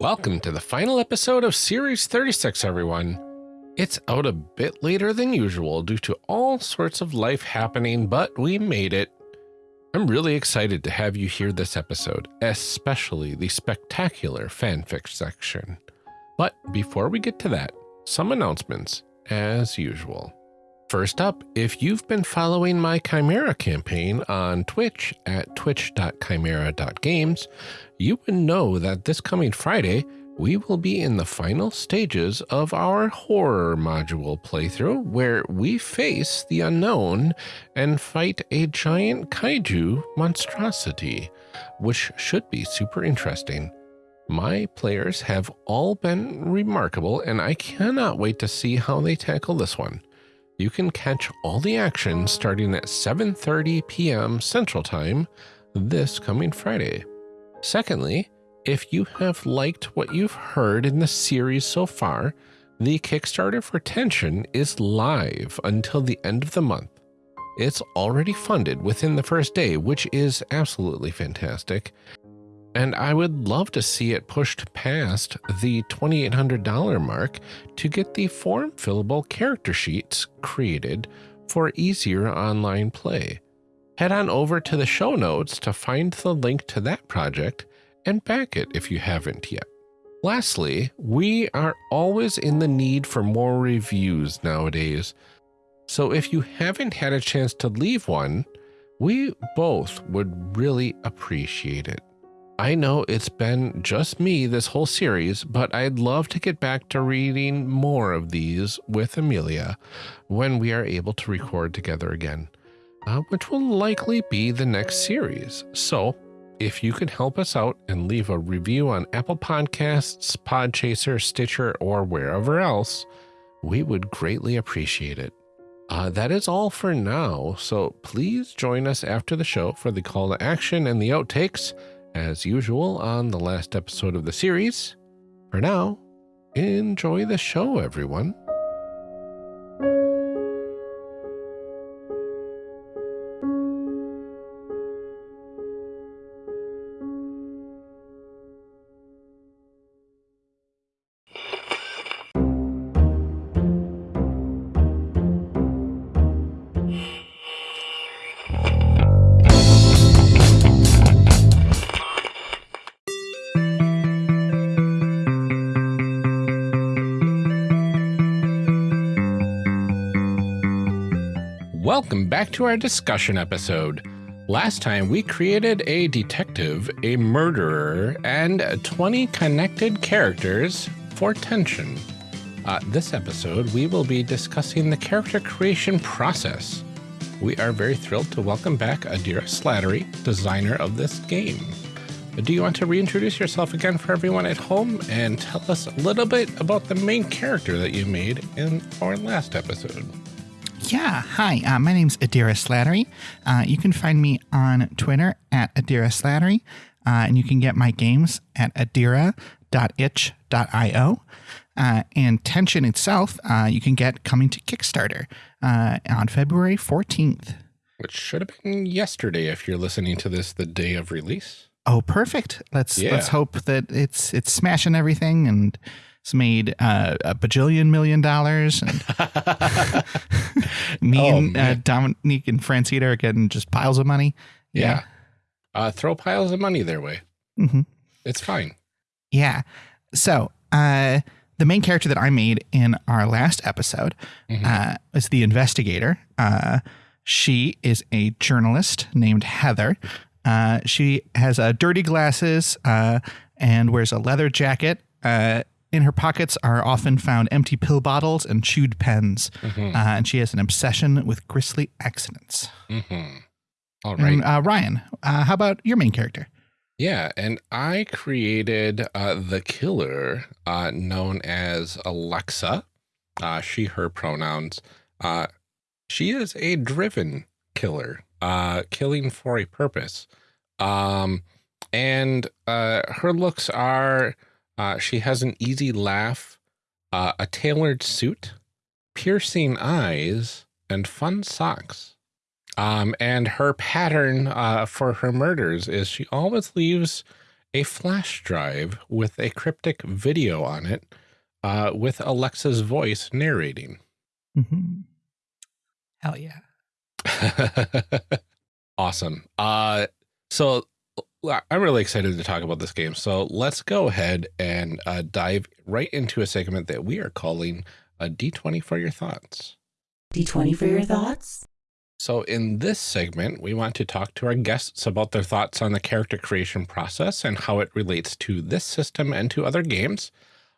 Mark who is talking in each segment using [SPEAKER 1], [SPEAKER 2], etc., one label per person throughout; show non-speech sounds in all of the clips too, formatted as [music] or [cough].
[SPEAKER 1] Welcome to the final episode of Series 36, everyone. It's out a bit later than usual due to all sorts of life happening, but we made it. I'm really excited to have you hear this episode, especially the spectacular fanfic section. But before we get to that, some announcements, as usual. First up, if you've been following my Chimera campaign on Twitch at twitch.chimera.games, you would know that this coming Friday, we will be in the final stages of our horror module playthrough where we face the unknown and fight a giant kaiju monstrosity, which should be super interesting. My players have all been remarkable and I cannot wait to see how they tackle this one you can catch all the action starting at 7.30 p.m. Central Time this coming Friday. Secondly, if you have liked what you've heard in the series so far, the Kickstarter for Tension is live until the end of the month. It's already funded within the first day, which is absolutely fantastic, and I would love to see it pushed past the $2,800 mark to get the form fillable character sheets created for easier online play. Head on over to the show notes to find the link to that project and back it if you haven't yet. Lastly, we are always in the need for more reviews nowadays. So if you haven't had a chance to leave one, we both would really appreciate it. I know it's been just me this whole series, but I'd love to get back to reading more of these with Amelia when we are able to record together again, uh, which will likely be the next series. So if you could help us out and leave a review on Apple Podcasts, Podchaser, Stitcher, or wherever else, we would greatly appreciate it. Uh, that is all for now, so please join us after the show for the call to action and the outtakes as usual on the last episode of the series. For now, enjoy the show, everyone. Back to our discussion episode. Last time we created a detective, a murderer, and 20 connected characters for tension. Uh, this episode, we will be discussing the character creation process. We are very thrilled to welcome back Adira Slattery, designer of this game. Do you want to reintroduce yourself again for everyone at home and tell us a little bit about the main character that you made in our last episode?
[SPEAKER 2] Yeah, hi. Uh, my name's Adira Slattery. Uh, you can find me on Twitter at Adira Slattery, uh, and you can get my games at adira.itch.io. Uh, and Tension itself, uh, you can get coming to Kickstarter uh, on February 14th.
[SPEAKER 1] Which should have been yesterday if you're listening to this the day of release.
[SPEAKER 2] Oh, perfect. Let's yeah. let's hope that it's it's smashing everything and it's made uh, a bajillion million dollars. And [laughs] [laughs] me oh, and uh, Dominique and Francita are getting just piles of money.
[SPEAKER 1] Yeah. yeah. Uh, throw piles of money their way.
[SPEAKER 2] Mm-hmm.
[SPEAKER 1] It's fine.
[SPEAKER 2] Yeah. So, uh, the main character that I made in our last episode mm-hmm. uh, is the investigator. Uh, she is a journalist named Heather. Uh, she has uh, dirty glasses uh, and wears a leather jacket. In her pockets are often found empty pill bottles and chewed pens. Mm-hmm. Uh, and she has an obsession with grisly accidents.
[SPEAKER 1] Mm-hmm. All right. And,
[SPEAKER 2] uh, Ryan, uh, how about your main character?
[SPEAKER 1] Yeah, and I created uh, the killer uh, known as Alexa. Uh, she, her pronouns. she is a driven killer, killing for a purpose. Um, and her looks are uh, she has an easy laugh, uh, a tailored suit, piercing eyes, and fun socks. Um, and her pattern uh, for her murders is she always leaves a flash drive with a cryptic video on it uh, with Alexa's voice narrating.
[SPEAKER 2] Mm-hmm. Hell yeah. [laughs]
[SPEAKER 1] awesome. Uh, so I'm really excited to talk about this game. So let's go ahead and uh, dive right into a segment that we are calling a D20 for your thoughts.
[SPEAKER 3] D20 for your thoughts?
[SPEAKER 1] So in this segment, we want to talk to our guests about their thoughts on the character creation process and how it relates to this system and to other games.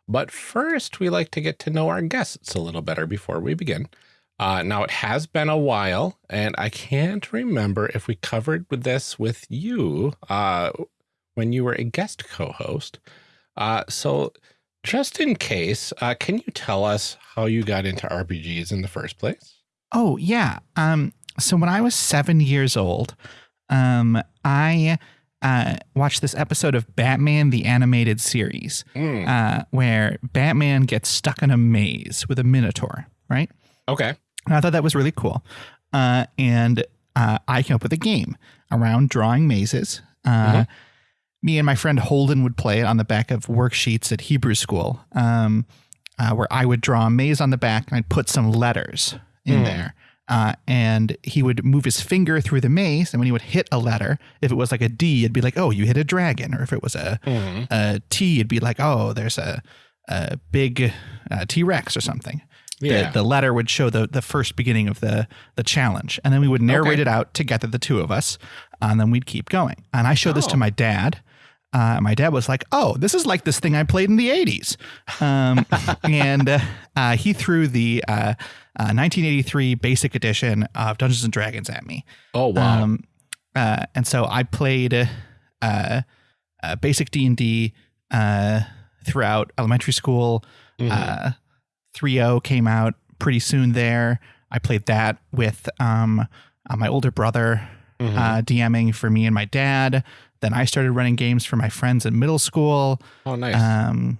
[SPEAKER 1] But first, we like to get to know our guests a little better before we begin. Uh, now, it has been a while, and I can't remember if we covered this with you uh, when you were a guest co-host. Uh, so just in case, uh, can you tell us how you got into RPGs in the first place?
[SPEAKER 2] Oh, yeah. Um, so when I was seven years old, um, I uh, watched this episode of Batman the Animated Series
[SPEAKER 1] Mm,
[SPEAKER 2] uh, where Batman gets stuck in a maze with a Minotaur, right?
[SPEAKER 1] okay.
[SPEAKER 2] And I thought that was really cool. Uh, and uh, I came up with a game around drawing mazes. Uh,
[SPEAKER 1] Mhm.
[SPEAKER 2] Me and my friend Holden would play it on the back of worksheets at Hebrew school, um, uh, where I would draw a maze on the back and I'd put some letters in
[SPEAKER 1] Mm.
[SPEAKER 2] there. Uh, and he would move his finger through the maze. And when he would hit a letter, if it was like a D, it'd be like, oh, you hit a dragon. Or if it was a,
[SPEAKER 1] Mhm.
[SPEAKER 2] a T, it'd be like, oh, there's a, a big uh, T Rex or something
[SPEAKER 1] Yeah.
[SPEAKER 2] the, the letter would show the the first beginning of the the challenge and then we would narrate
[SPEAKER 1] Okay.
[SPEAKER 2] it out together the two of us and then we'd keep going and i showed this to
[SPEAKER 1] Oh.
[SPEAKER 2] my dad uh, my dad was like oh this is like this thing i played in the 80s um, [laughs] and uh, uh, he threw the uh, uh, 1983 basic edition of dungeons and dragons at me
[SPEAKER 1] oh, wow.
[SPEAKER 2] um, uh, and so I played uh, uh, basic D and D uh, throughout elementary school.
[SPEAKER 1] Mhm.
[SPEAKER 2] Uh, 3.0 came out pretty soon there. I played that with um, uh, my older brother
[SPEAKER 1] Mhm.
[SPEAKER 2] uh, DMing for me and my dad. Then I started running games for my friends in middle school.
[SPEAKER 1] oh, nice.
[SPEAKER 2] Um,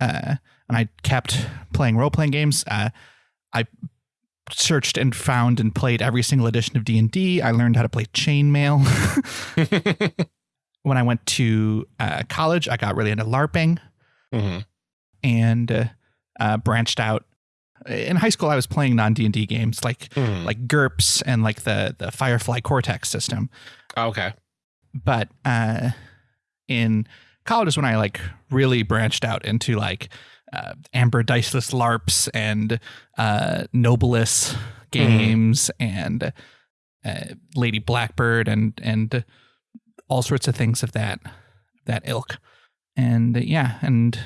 [SPEAKER 2] uh, and I kept playing role playing games. Uh, I searched and found and played every single edition of D and D. I learned how to play chainmail. [laughs] [laughs] when I went to uh, college, I got really into LARPing
[SPEAKER 1] Mhm.
[SPEAKER 2] and uh, branched out. In high school, I was playing non D and D games like
[SPEAKER 1] Mhm.
[SPEAKER 2] like GURPS and like the the Firefly Cortex system.
[SPEAKER 1] Okay.
[SPEAKER 2] but uh, in college is when I like really branched out into like uh, Amber Diceless LARPs and uh, Nobilis games and uh, Lady Blackbird and and all sorts of things of that that ilk. And yeah, and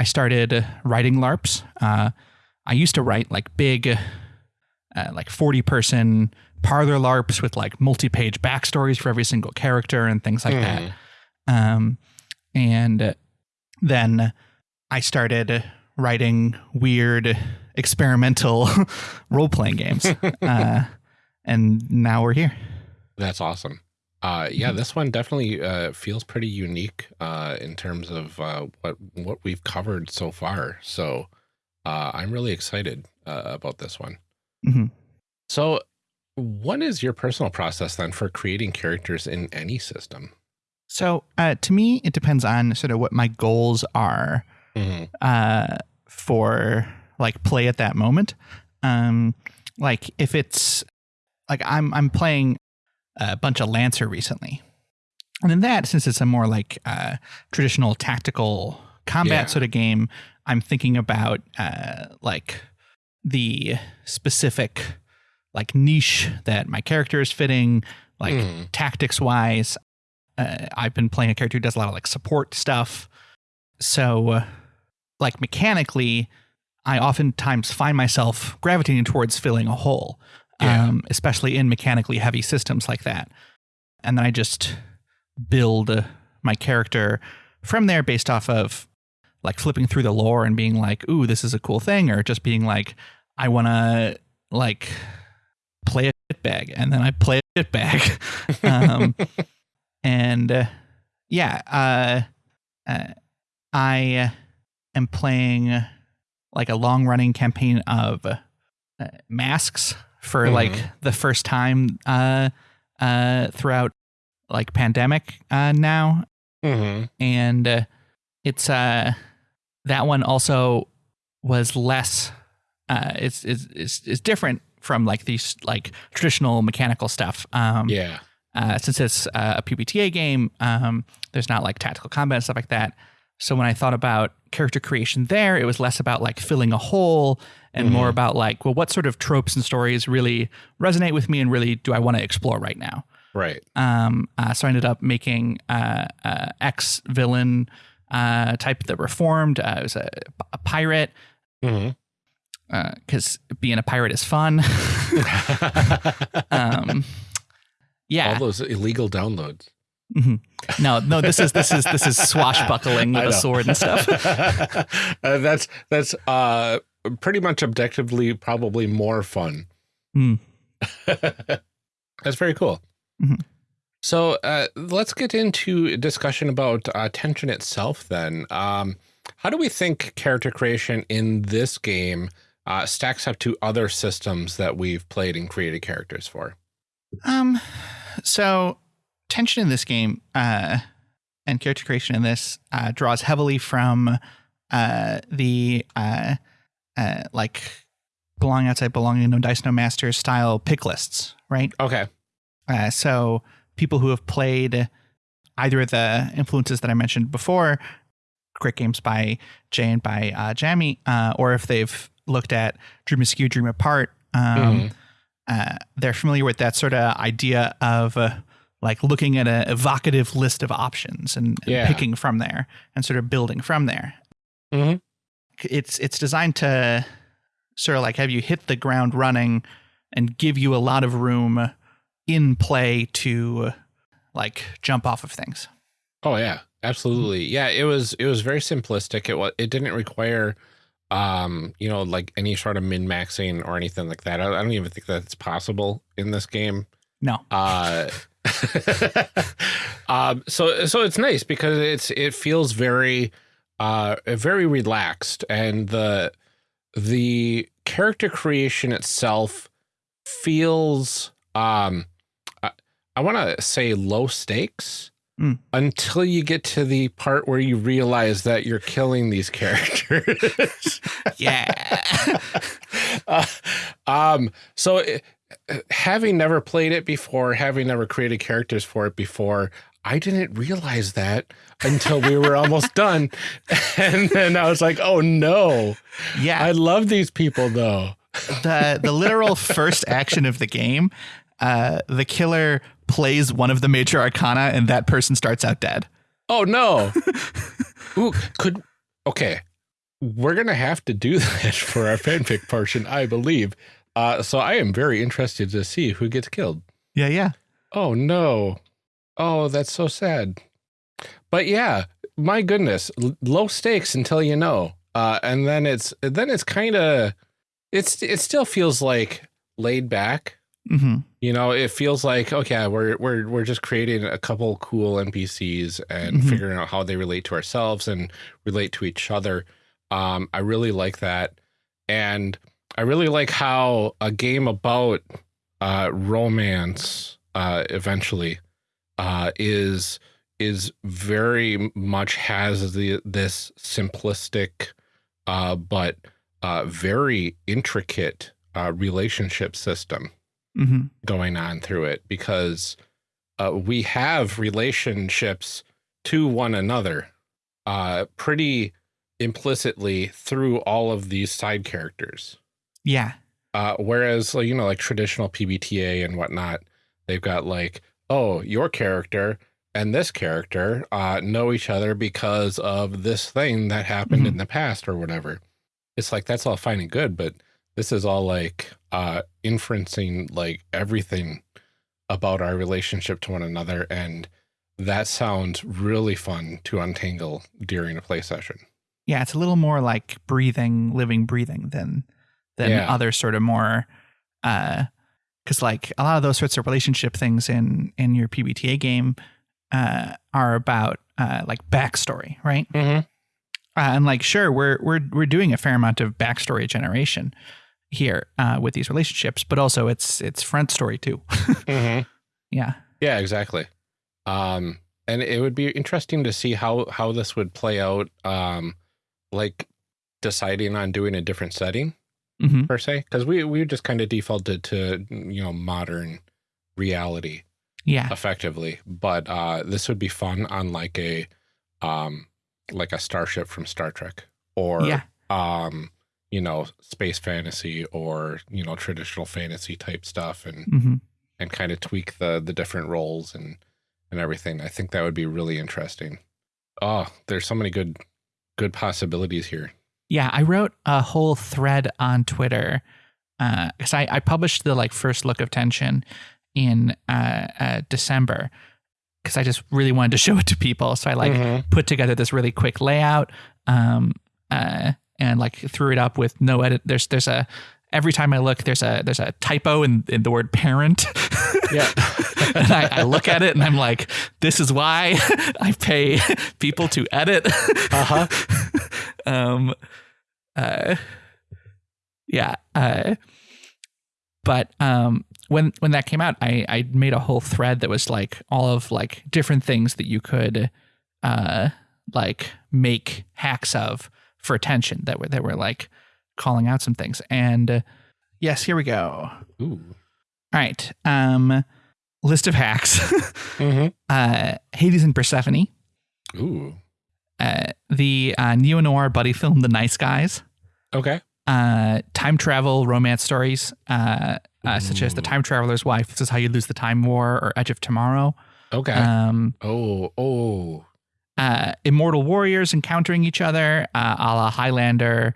[SPEAKER 2] I started writing LARPs. Uh, I used to write like big, uh, like forty person parlor LARPs with like multi-page backstories for every single character and things like that.
[SPEAKER 1] Mhm.
[SPEAKER 2] Um, and then I started writing weird experimental [laughs] role-playing games. [laughs] uh, and now we're here.
[SPEAKER 1] That's awesome. Uh,
[SPEAKER 2] Mm-hmm.
[SPEAKER 1] yeah, this one definitely uh, feels pretty unique uh, in terms of uh, what what we've covered so far. So uh, I'm really excited uh, about this one.
[SPEAKER 2] Mhm.
[SPEAKER 1] So, what is your personal process then for creating characters in any system?
[SPEAKER 2] So uh, to me, it depends on sort of what my goals are
[SPEAKER 1] Mhm.
[SPEAKER 2] uh, for like play at that moment. Um, like if it's like I'm I'm playing a bunch of Lancer recently, and in that, since it's a more like uh, traditional tactical combat
[SPEAKER 1] Yeah.
[SPEAKER 2] sort of game, I'm thinking about uh, like the specific like niche that my character is fitting, like
[SPEAKER 1] Mhm.
[SPEAKER 2] tactics wise. Uh, I've been playing a character who does a lot of like support stuff. So, like mechanically, I oftentimes find myself gravitating towards filling a hole,
[SPEAKER 1] Yeah.
[SPEAKER 2] um, especially in mechanically heavy systems like that. And then I just build uh, my character from there based off of like flipping through the lore and being like, ooh, this is a cool thing, or just being like, I want to like play a shitbag. And then I play a shitbag. [laughs] um, and uh, yeah, uh, uh, I am playing like a long running campaign of uh, masks for
[SPEAKER 1] Mhm.
[SPEAKER 2] like the first time uh, uh, throughout like pandemic uh, now.
[SPEAKER 1] Mm-hmm.
[SPEAKER 2] and uh, it's uh that one also was less uh it's it's it's, it's different from like these like traditional mechanical stuff um
[SPEAKER 1] Yeah.
[SPEAKER 2] uh, since it's uh, a PBTA game, um, there's not like tactical combat and stuff like that. So when I thought about character creation there, it was less about like filling a hole and more about like, well, what sort of tropes and stories really resonate with me and really do I want to explore right now?
[SPEAKER 1] Right.
[SPEAKER 2] Um, uh, so I ended up making uh, uh, ex villain uh, type that reformed. Uh, it was a, a pirate
[SPEAKER 1] Mm-hmm.
[SPEAKER 2] because being a pirate is fun. [laughs] um, yeah,
[SPEAKER 1] All those illegal downloads.
[SPEAKER 2] Mhm. No, no, this is this is this is swashbuckling [laughs] with a sword and stuff. [laughs]
[SPEAKER 1] Uh, that's that's uh pretty much objectively probably more fun.
[SPEAKER 2] Hmm. [laughs]
[SPEAKER 1] that's very cool.
[SPEAKER 2] Mhm.
[SPEAKER 1] So uh, let's get into a discussion about uh, tension itself. Then, um, how do we think character creation in this game uh, stacks up to other systems that we've played and created characters for?
[SPEAKER 2] Um, so tension in this game uh, and character creation in this uh, draws heavily from uh, the uh, like belonging outside, belonging no dice, no masters style pick lists, right?
[SPEAKER 1] Okay.
[SPEAKER 2] Uh, so people who have played either of the influences that I mentioned before, Quick Games by Jay and by uh, Jammy, uh, or if they've looked at Dream Askew, Dream Apart, um, uh, they're familiar with that sort of idea of uh, like looking at an evocative list of options and, and
[SPEAKER 1] Yeah.
[SPEAKER 2] picking from there and sort of building from there. It's it's designed to sort of like have you hit the ground running and give you a lot of room in play to like jump off of things.
[SPEAKER 1] Oh yeah, absolutely. Yeah, it was it was very simplistic. It was it didn't require um, you know, like any sort of min maxing or anything like that. I, I don't even think that's possible in this game.
[SPEAKER 2] No.
[SPEAKER 1] Uh [laughs] um so so it's nice because it's it feels very uh very relaxed and the the character creation itself feels um I, I want to say low stakes
[SPEAKER 2] Mm.
[SPEAKER 1] until you get to the part where you realize that you're killing these characters. [laughs]
[SPEAKER 2] Yeah. [laughs]
[SPEAKER 1] Uh, um so it, having never played it before, having never created characters for it before, I didn't realize that until we were almost [laughs] done. And then I was like, oh no,
[SPEAKER 2] yeah.
[SPEAKER 1] I love these people though.
[SPEAKER 2] the the literal first action of the game, uh, the killer plays one of the major arcana, and that person starts out dead.
[SPEAKER 1] Oh no. [laughs] Ooh, could, okay. We're going to have to do [laughs] that for our fanfic portion, I believe. Uh, so I am very interested to see who gets killed.
[SPEAKER 2] Yeah, yeah,
[SPEAKER 1] Oh no. Oh, that's so sad. But yeah, my goodness, low stakes until you know. Uh and then it's then it's kind of it's it still feels like laid back.
[SPEAKER 2] hmm
[SPEAKER 1] You know, it feels like okay, we're we're we're just creating a couple cool NPCs and
[SPEAKER 2] Mhm.
[SPEAKER 1] figuring out how they relate to ourselves and relate to each other. Um I really like that. And I really like how a game about uh romance uh eventually uh is is very much has the this simplistic uh but uh very intricate uh relationship system
[SPEAKER 2] hmm
[SPEAKER 1] going on through it because uh, we have relationships to one another uh, pretty implicitly through all of these side characters.
[SPEAKER 2] yeah,
[SPEAKER 1] Uh, whereas, you know, like traditional PBTA and whatnot, they've got like, oh, your character and this character uh, know each other because of this thing that happened in the past or whatever. It's like that's all fine and good, but this is all like uh, inferencing like everything about our relationship to one another, and that sounds really fun to untangle during a play session.
[SPEAKER 2] yeah. It's a little more like breathing, living, breathing than than
[SPEAKER 1] Yeah.
[SPEAKER 2] other sort of more, because like a lot of those sorts of relationship things in in your PBTA game uh, are about uh, like backstory, right?
[SPEAKER 1] Mm-hmm.
[SPEAKER 2] Uh, and like, sure, we're we're we're doing a fair amount of backstory generation here uh, with these relationships, but also it's it's front story too. [laughs]
[SPEAKER 1] Mm-hmm.
[SPEAKER 2] yeah,
[SPEAKER 1] Yeah, exactly. Um, and it would be interesting to see how how this would play out. Um, like deciding on doing a different setting
[SPEAKER 2] hmm
[SPEAKER 1] per se, because we we just kind of defaulted to you know modern reality
[SPEAKER 2] Yeah.
[SPEAKER 1] effectively. But uh, this would be fun on like a um like a starship from Star Trek or
[SPEAKER 2] Yeah.
[SPEAKER 1] um you know space fantasy or you know traditional fantasy type stuff and
[SPEAKER 2] hmm
[SPEAKER 1] and kind of tweak the the different roles and and everything. I think that would be really interesting. Oh, there's so many good good possibilities here.
[SPEAKER 2] Yeah, I wrote a whole thread on Twitter because I, I published the like first look of tension in uh, uh, December because I just really wanted to show it to people. So I like
[SPEAKER 1] Mhm.
[SPEAKER 2] put together this really quick layout um, uh, and like threw it up with no edit. There's there's a every time I look there's a there's a typo in, in the word parent. [laughs]
[SPEAKER 1] Yeah.
[SPEAKER 2] and I, I look at it and I'm like, this is why [laughs] I pay people to edit.
[SPEAKER 1] Uh-huh. [laughs]
[SPEAKER 2] um, uh, yeah. Uh, but um, when when that came out, I I made a whole thread that was like all of like different things that you could uh like make hacks of for attention that were that were like calling out some things. And uh, yes, here we go.
[SPEAKER 1] Ooh.
[SPEAKER 2] All right. Um, list of hacks. [laughs]
[SPEAKER 1] hmm
[SPEAKER 2] uh, Hades and Persephone.
[SPEAKER 1] Ooh.
[SPEAKER 2] Uh, the uh, neo noir buddy film, The Nice Guys.
[SPEAKER 1] Okay.
[SPEAKER 2] Uh, time travel romance stories, uh, uh, such as The Time Traveler's Wife. This is how you lose the time war, or Edge of Tomorrow.
[SPEAKER 1] Okay.
[SPEAKER 2] Um,
[SPEAKER 1] oh. Oh.
[SPEAKER 2] uh, immortal warriors encountering each other, uh, a la Highlander,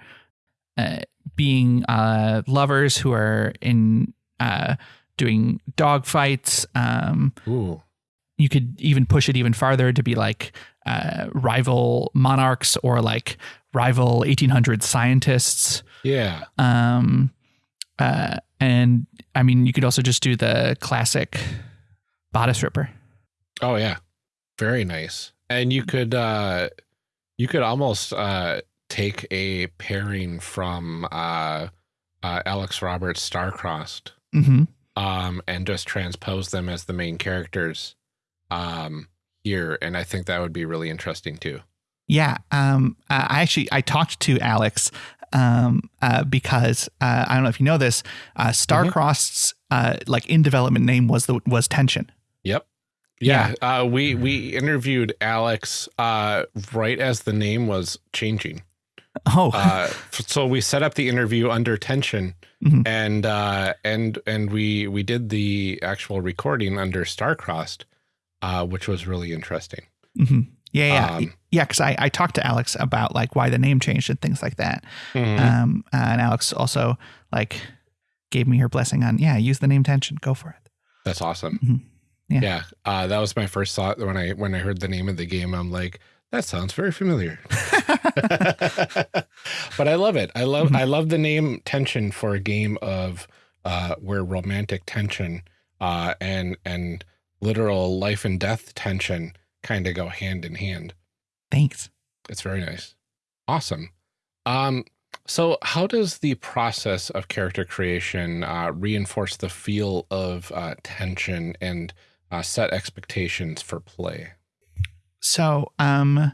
[SPEAKER 2] uh, being uh, lovers who are in uh, doing dog fights. Um,
[SPEAKER 1] Ooh.
[SPEAKER 2] You could even push it even farther to be like uh, rival monarchs or like rival 1800 scientists.
[SPEAKER 1] Yeah.
[SPEAKER 2] Um, uh, and I mean, you could also just do the classic bodice ripper.
[SPEAKER 1] Oh yeah. Very nice. And you could uh you could almost uh take a pairing from uh uh Alex Roberts Starcrossed
[SPEAKER 2] hmm
[SPEAKER 1] um and just transpose them as the main characters um here and I think that would be really interesting too.
[SPEAKER 2] Yeah. Um, I actually I talked to Alex um, uh, because uh, I don't know if you know this. Uh, Starcrossed's uh, like in development name was the was Tension.
[SPEAKER 1] Yep. Yeah, uh we we interviewed Alex uh right as the name was changing.
[SPEAKER 2] Oh,
[SPEAKER 1] uh, so we set up the interview under tension
[SPEAKER 2] Mhm.
[SPEAKER 1] and uh, and and we we did the actual recording under Starcrossed, uh, which was really interesting.
[SPEAKER 2] Mhm. yeah, yeah,
[SPEAKER 1] um,
[SPEAKER 2] yeah. Because I I talked to Alex about like why the name changed and things like that.
[SPEAKER 1] Mhm.
[SPEAKER 2] Um, and Alex also like gave me her blessing on yeah, use the name Tension, go for it.
[SPEAKER 1] That's awesome.
[SPEAKER 2] Mhm. Yeah.
[SPEAKER 1] Yeah, uh, that was my first thought when I when I heard the name of the game. I'm like, that sounds very familiar. [laughs] [laughs] but I love it. I love
[SPEAKER 2] Mhm.
[SPEAKER 1] I love the name tension for a game of uh, where romantic tension uh, and and literal life and death tension kind of go hand in hand.
[SPEAKER 2] Thanks.
[SPEAKER 1] It's very nice. Awesome. Um, so how does the process of character creation uh, reinforce the feel of uh, tension and uh, set expectations for play?
[SPEAKER 2] So, um,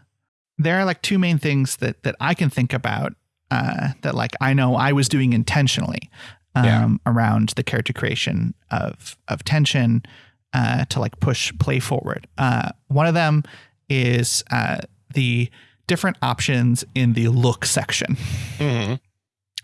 [SPEAKER 2] there are like two main things that that I can think about uh, that like I know I was doing intentionally um,
[SPEAKER 1] Yeah.
[SPEAKER 2] around the character creation of of tension uh, to like push play forward. Uh, one of them is uh, the different options in the look section.
[SPEAKER 1] Mm-hmm.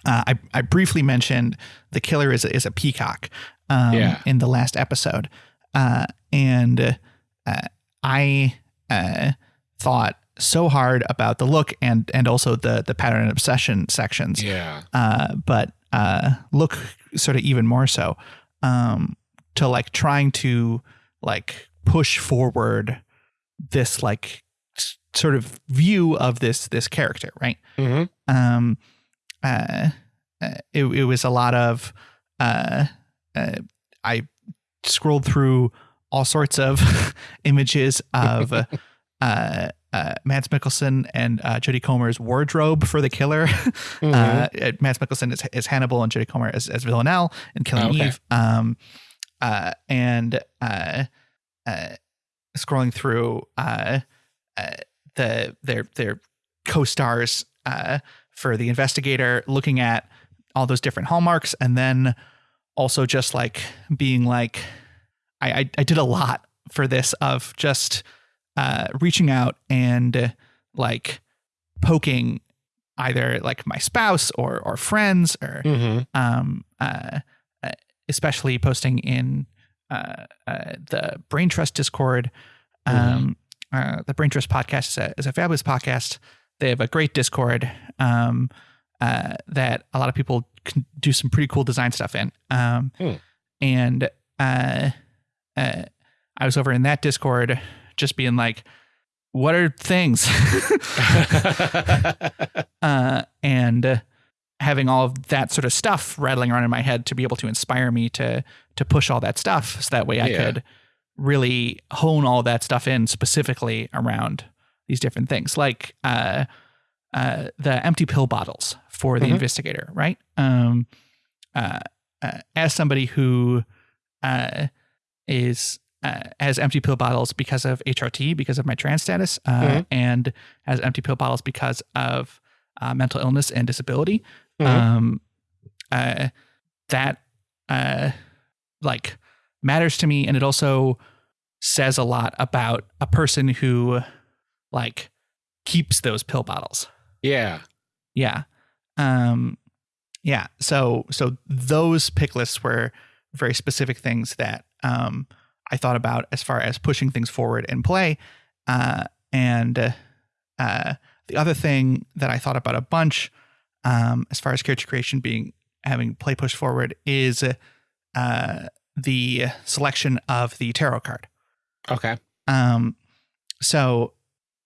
[SPEAKER 2] Uh, I, I briefly mentioned the killer is a, is a peacock um,
[SPEAKER 1] Yeah.
[SPEAKER 2] in the last episode, uh, and uh, I uh, thought so hard about the look and and also the the pattern and obsession sections,
[SPEAKER 1] Yeah.
[SPEAKER 2] uh, but uh, look sort of even more so um, to like trying to like push forward this like s- sort of view of this this character, right?
[SPEAKER 1] Mm-hmm.
[SPEAKER 2] um, uh, uh, it, it was a lot of uh, uh, I scrolled through all sorts of [laughs] images of uh, [laughs] uh, uh, Mads Mikkelsen and uh, Jodie Comer's wardrobe for the killer. [laughs]
[SPEAKER 1] Mm-hmm.
[SPEAKER 2] Uh, Mads Mikkelsen is, is Hannibal and Jodie Comer as, as Villanelle and Killing
[SPEAKER 1] Okay.
[SPEAKER 2] Eve. Um, uh, and uh, uh, scrolling through uh, uh, the their their co-stars uh, for the investigator, looking at all those different hallmarks, and then also just like being like, I I, I did a lot for this of just uh, reaching out and uh, like poking either like my spouse or or friends or
[SPEAKER 1] Mm-hmm.
[SPEAKER 2] um, uh, uh, especially posting in uh, uh, the Brain Trust Discord. Um, uh, the Brain Trust podcast is a, is a fabulous podcast. They have a great Discord um, uh, that a lot of people can do some pretty cool design stuff in. Um,
[SPEAKER 1] Hmm.
[SPEAKER 2] And uh, uh, I was over in that Discord just being like, what are things? [laughs] [laughs] uh, and uh, having all of that sort of stuff rattling around in my head to be able to inspire me to to push all that stuff, so that way I
[SPEAKER 1] Yeah.
[SPEAKER 2] could really hone all that stuff in specifically around these different things, like uh, uh, the empty pill bottles for the
[SPEAKER 1] Mhm.
[SPEAKER 2] investigator, right? Um, uh, uh, as somebody who uh, is uh, has empty pill bottles because of HRT, because of my trans status, uh,
[SPEAKER 1] Mhm.
[SPEAKER 2] and has empty pill bottles because of uh, mental illness and disability.
[SPEAKER 1] Mhm.
[SPEAKER 2] Um, uh, that uh, like matters to me, and it also says a lot about a person who like keeps those pill bottles.
[SPEAKER 1] yeah.
[SPEAKER 2] Yeah. Um yeah, so so those pick lists were very specific things that um I thought about as far as pushing things forward in play. Uh and uh, uh the other thing that I thought about a bunch um as far as character creation being having play push forward is uh the selection of the tarot card.
[SPEAKER 1] Okay.
[SPEAKER 2] Um, so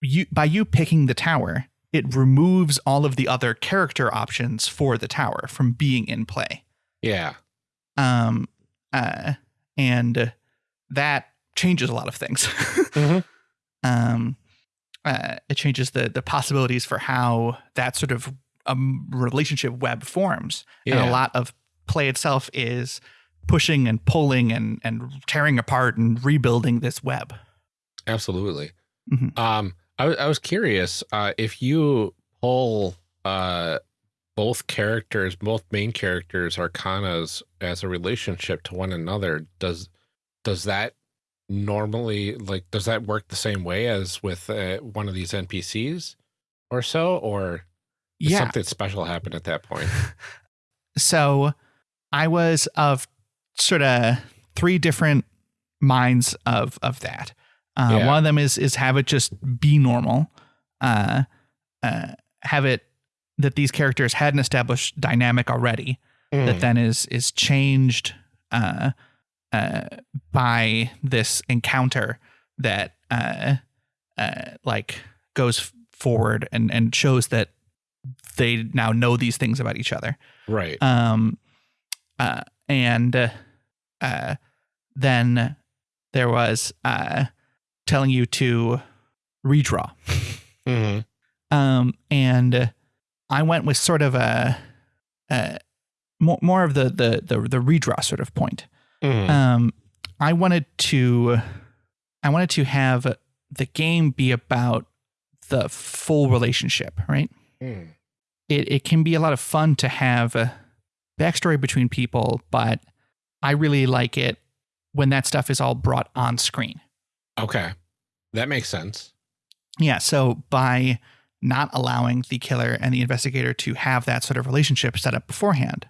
[SPEAKER 2] you by you picking the tower, it removes all of the other character options for the tower from being in play.
[SPEAKER 1] Yeah.
[SPEAKER 2] Um, uh, and that changes a lot of things. [laughs]
[SPEAKER 1] Mhm.
[SPEAKER 2] Um, uh, it changes the the possibilities for how that sort of um, relationship web forms, and a lot of play itself is pushing and pulling and and tearing apart and rebuilding this web.
[SPEAKER 1] Absolutely.
[SPEAKER 2] Mhm.
[SPEAKER 1] Um, I, I was curious uh, if you pull uh, both characters, both main characters, arcanas as a relationship to one another. Does does that normally like does that work the same way as with uh, one of these NPCs or so, or
[SPEAKER 2] Yeah.
[SPEAKER 1] something special happened at that point? [laughs]
[SPEAKER 2] so I was of sort of three different minds of of that. Uh,
[SPEAKER 1] Yeah.
[SPEAKER 2] One of them is is have it just be normal, uh, uh, have it that these characters had an established dynamic already
[SPEAKER 1] Mm.
[SPEAKER 2] that then is is changed uh, uh, by this encounter that uh, uh, like goes forward and and shows that they now know these things about each other
[SPEAKER 1] right.
[SPEAKER 2] um uh and uh, uh then there was uh telling you to redraw
[SPEAKER 1] Mhm.
[SPEAKER 2] um and i went with sort of a uh more, more of the, the the the redraw sort of point
[SPEAKER 1] Mhm.
[SPEAKER 2] um i wanted to i wanted to have the game be about the full relationship right
[SPEAKER 1] Mm.
[SPEAKER 2] it, it can be a lot of fun to have a backstory between people, but I really like it when that stuff is all brought on screen.
[SPEAKER 1] Okay, that makes sense.
[SPEAKER 2] Yeah. So by not allowing the killer and the investigator to have that sort of relationship set up beforehand,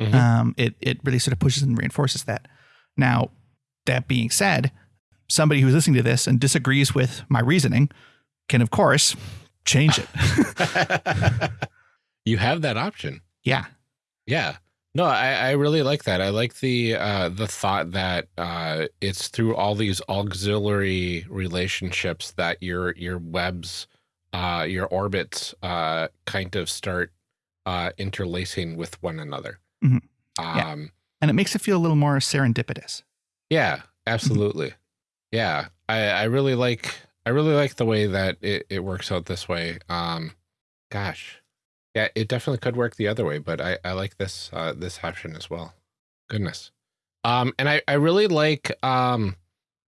[SPEAKER 1] Mhm.
[SPEAKER 2] um, it, it really sort of pushes and reinforces that. Now, that being said, somebody who's listening to this and disagrees with my reasoning can, of course, change it. [laughs]
[SPEAKER 1] you have that option.
[SPEAKER 2] yeah.
[SPEAKER 1] Yeah. No, I, I really like that. I like the uh the thought that uh it's through all these auxiliary relationships that your your webs uh your orbits uh kind of start uh interlacing with one another.
[SPEAKER 2] Mhm.
[SPEAKER 1] Um
[SPEAKER 2] Yeah. And it makes it feel a little more serendipitous.
[SPEAKER 1] yeah, absolutely. Yeah. I I really like I really like the way that it, it works out this way. Um gosh. Yeah, it definitely could work the other way, but I, I like this uh this option as well. Goodness. Um and I, I really like um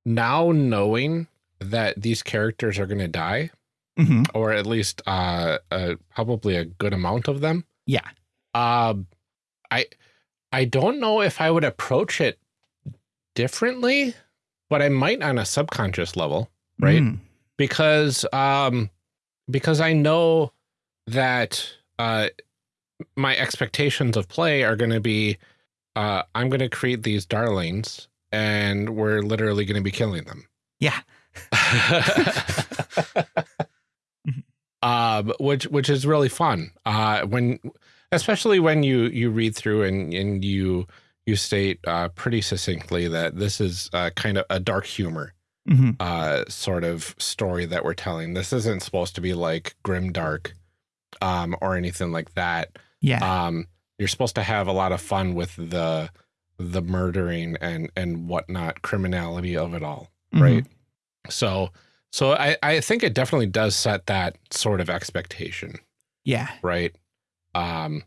[SPEAKER 1] now knowing that these characters are going to die,
[SPEAKER 2] hmm
[SPEAKER 1] or at least uh, uh, probably a good amount of them.
[SPEAKER 2] Yeah.
[SPEAKER 1] Um, I I don't know if I would approach it differently, but I might on a subconscious level, right?
[SPEAKER 2] Mm.
[SPEAKER 1] Because um, because I know that uh, my expectations of play are going to be, uh, I'm going to create these darlings, and we're literally going to be killing them.
[SPEAKER 2] Yeah. [laughs] [laughs]
[SPEAKER 1] um, which which is really fun. Uh, when especially when you you read through and and you you state uh, pretty succinctly that this is uh, kind of a dark humor
[SPEAKER 2] hmm
[SPEAKER 1] uh, sort of story that we're telling. This isn't supposed to be like grim dark um, or anything like that.
[SPEAKER 2] Yeah.
[SPEAKER 1] Um, you're supposed to have a lot of fun with the the murdering and and whatnot criminality of it all
[SPEAKER 2] Mhm.
[SPEAKER 1] right? So, so I, I think it definitely does set that sort of expectation,
[SPEAKER 2] Yeah.
[SPEAKER 1] right? Um,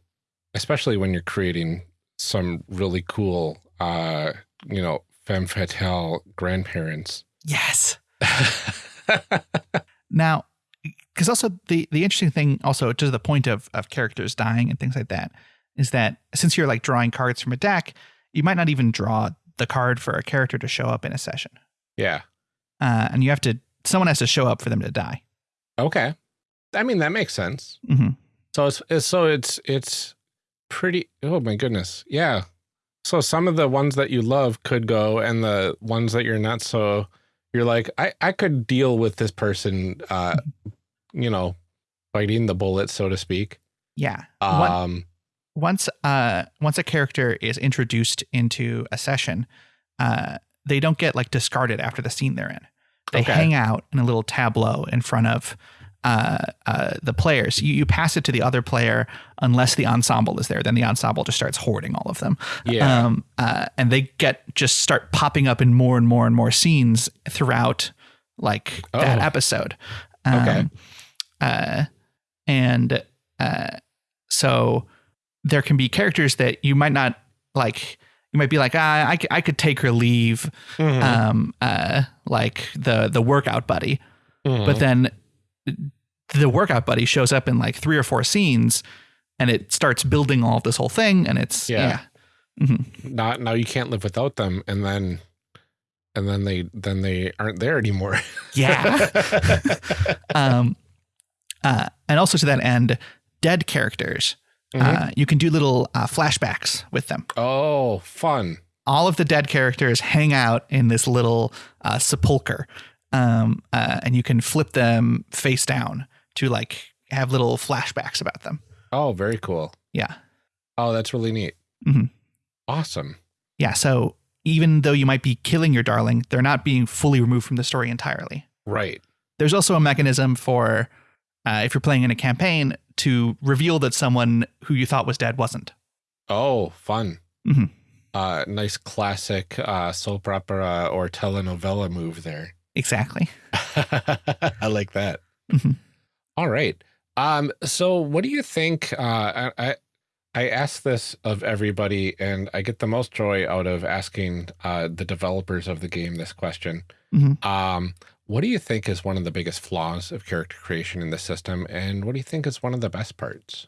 [SPEAKER 1] especially when you're creating some really cool, uh, you know, femme fatale grandparents.
[SPEAKER 2] Yes. [laughs] Now, because also the the interesting thing, also to the point of of characters dying and things like that, is that since you're like drawing cards from a deck, you might not even draw the card for a character to show up in a session,
[SPEAKER 1] yeah.
[SPEAKER 2] uh, and you have to someone has to show up for them to die.
[SPEAKER 1] Okay. I mean, that makes sense.
[SPEAKER 2] hmm
[SPEAKER 1] So it's, it's so it's it's pretty. Oh my goodness. Yeah. So some of the ones that you love could go, and the ones that you're not so, you're like, I I could deal with this person, uh, you know, biting the bullet, so to speak.
[SPEAKER 2] Yeah.
[SPEAKER 1] Um.
[SPEAKER 2] once uh once a character is introduced into a session, uh, they don't get like discarded after the scene they're in. They
[SPEAKER 1] Okay.
[SPEAKER 2] hang out in a little tableau in front of uh, uh, the players. You, you pass it to the other player unless the ensemble is there. Then the ensemble just starts hoarding all of them.
[SPEAKER 1] Yeah.
[SPEAKER 2] Um, uh, and they get just start popping up in more and more and more scenes throughout like that
[SPEAKER 1] Oh.
[SPEAKER 2] episode.
[SPEAKER 1] Okay.
[SPEAKER 2] Uh, and uh, so there can be characters that you might not like. You might be like, ah, I could take her leave,
[SPEAKER 1] Mhm.
[SPEAKER 2] um, uh, like the the workout buddy.
[SPEAKER 1] Mhm.
[SPEAKER 2] But then the workout buddy shows up in like three or four scenes, and it starts building all of this whole thing, and it's
[SPEAKER 1] Yeah.
[SPEAKER 2] yeah, Mhm.
[SPEAKER 1] not now you can't live without them, and then and then they then they aren't there anymore.
[SPEAKER 2] yeah. [laughs] um, uh, and also to that end, dead characters.
[SPEAKER 1] Mhm.
[SPEAKER 2] Uh, you can do little uh, flashbacks with them.
[SPEAKER 1] oh, fun.
[SPEAKER 2] All of the dead characters hang out in this little uh, sepulcher, um, uh, and you can flip them face down to like have little flashbacks about them.
[SPEAKER 1] Oh, very cool.
[SPEAKER 2] Yeah,
[SPEAKER 1] Oh, that's really neat.
[SPEAKER 2] Mhm.
[SPEAKER 1] Awesome.
[SPEAKER 2] yeah. So even though you might be killing your darling, they're not being fully removed from the story entirely.
[SPEAKER 1] Right.
[SPEAKER 2] There's also a mechanism for uh, if you're playing in a campaign to reveal that someone who you thought was dead wasn't.
[SPEAKER 1] Oh, fun.
[SPEAKER 2] Mhm.
[SPEAKER 1] Uh, nice classic uh, soap opera or telenovela move there.
[SPEAKER 2] Exactly. [laughs]
[SPEAKER 1] I like that.
[SPEAKER 2] Mhm.
[SPEAKER 1] All right. Um, so what do you think? Uh, I, I I ask this of everybody, and I get the most joy out of asking uh, the developers of the game this question.
[SPEAKER 2] Mhm.
[SPEAKER 1] Um, what do you think is one of the biggest flaws of character creation in the system, and what do you think is one of the best parts?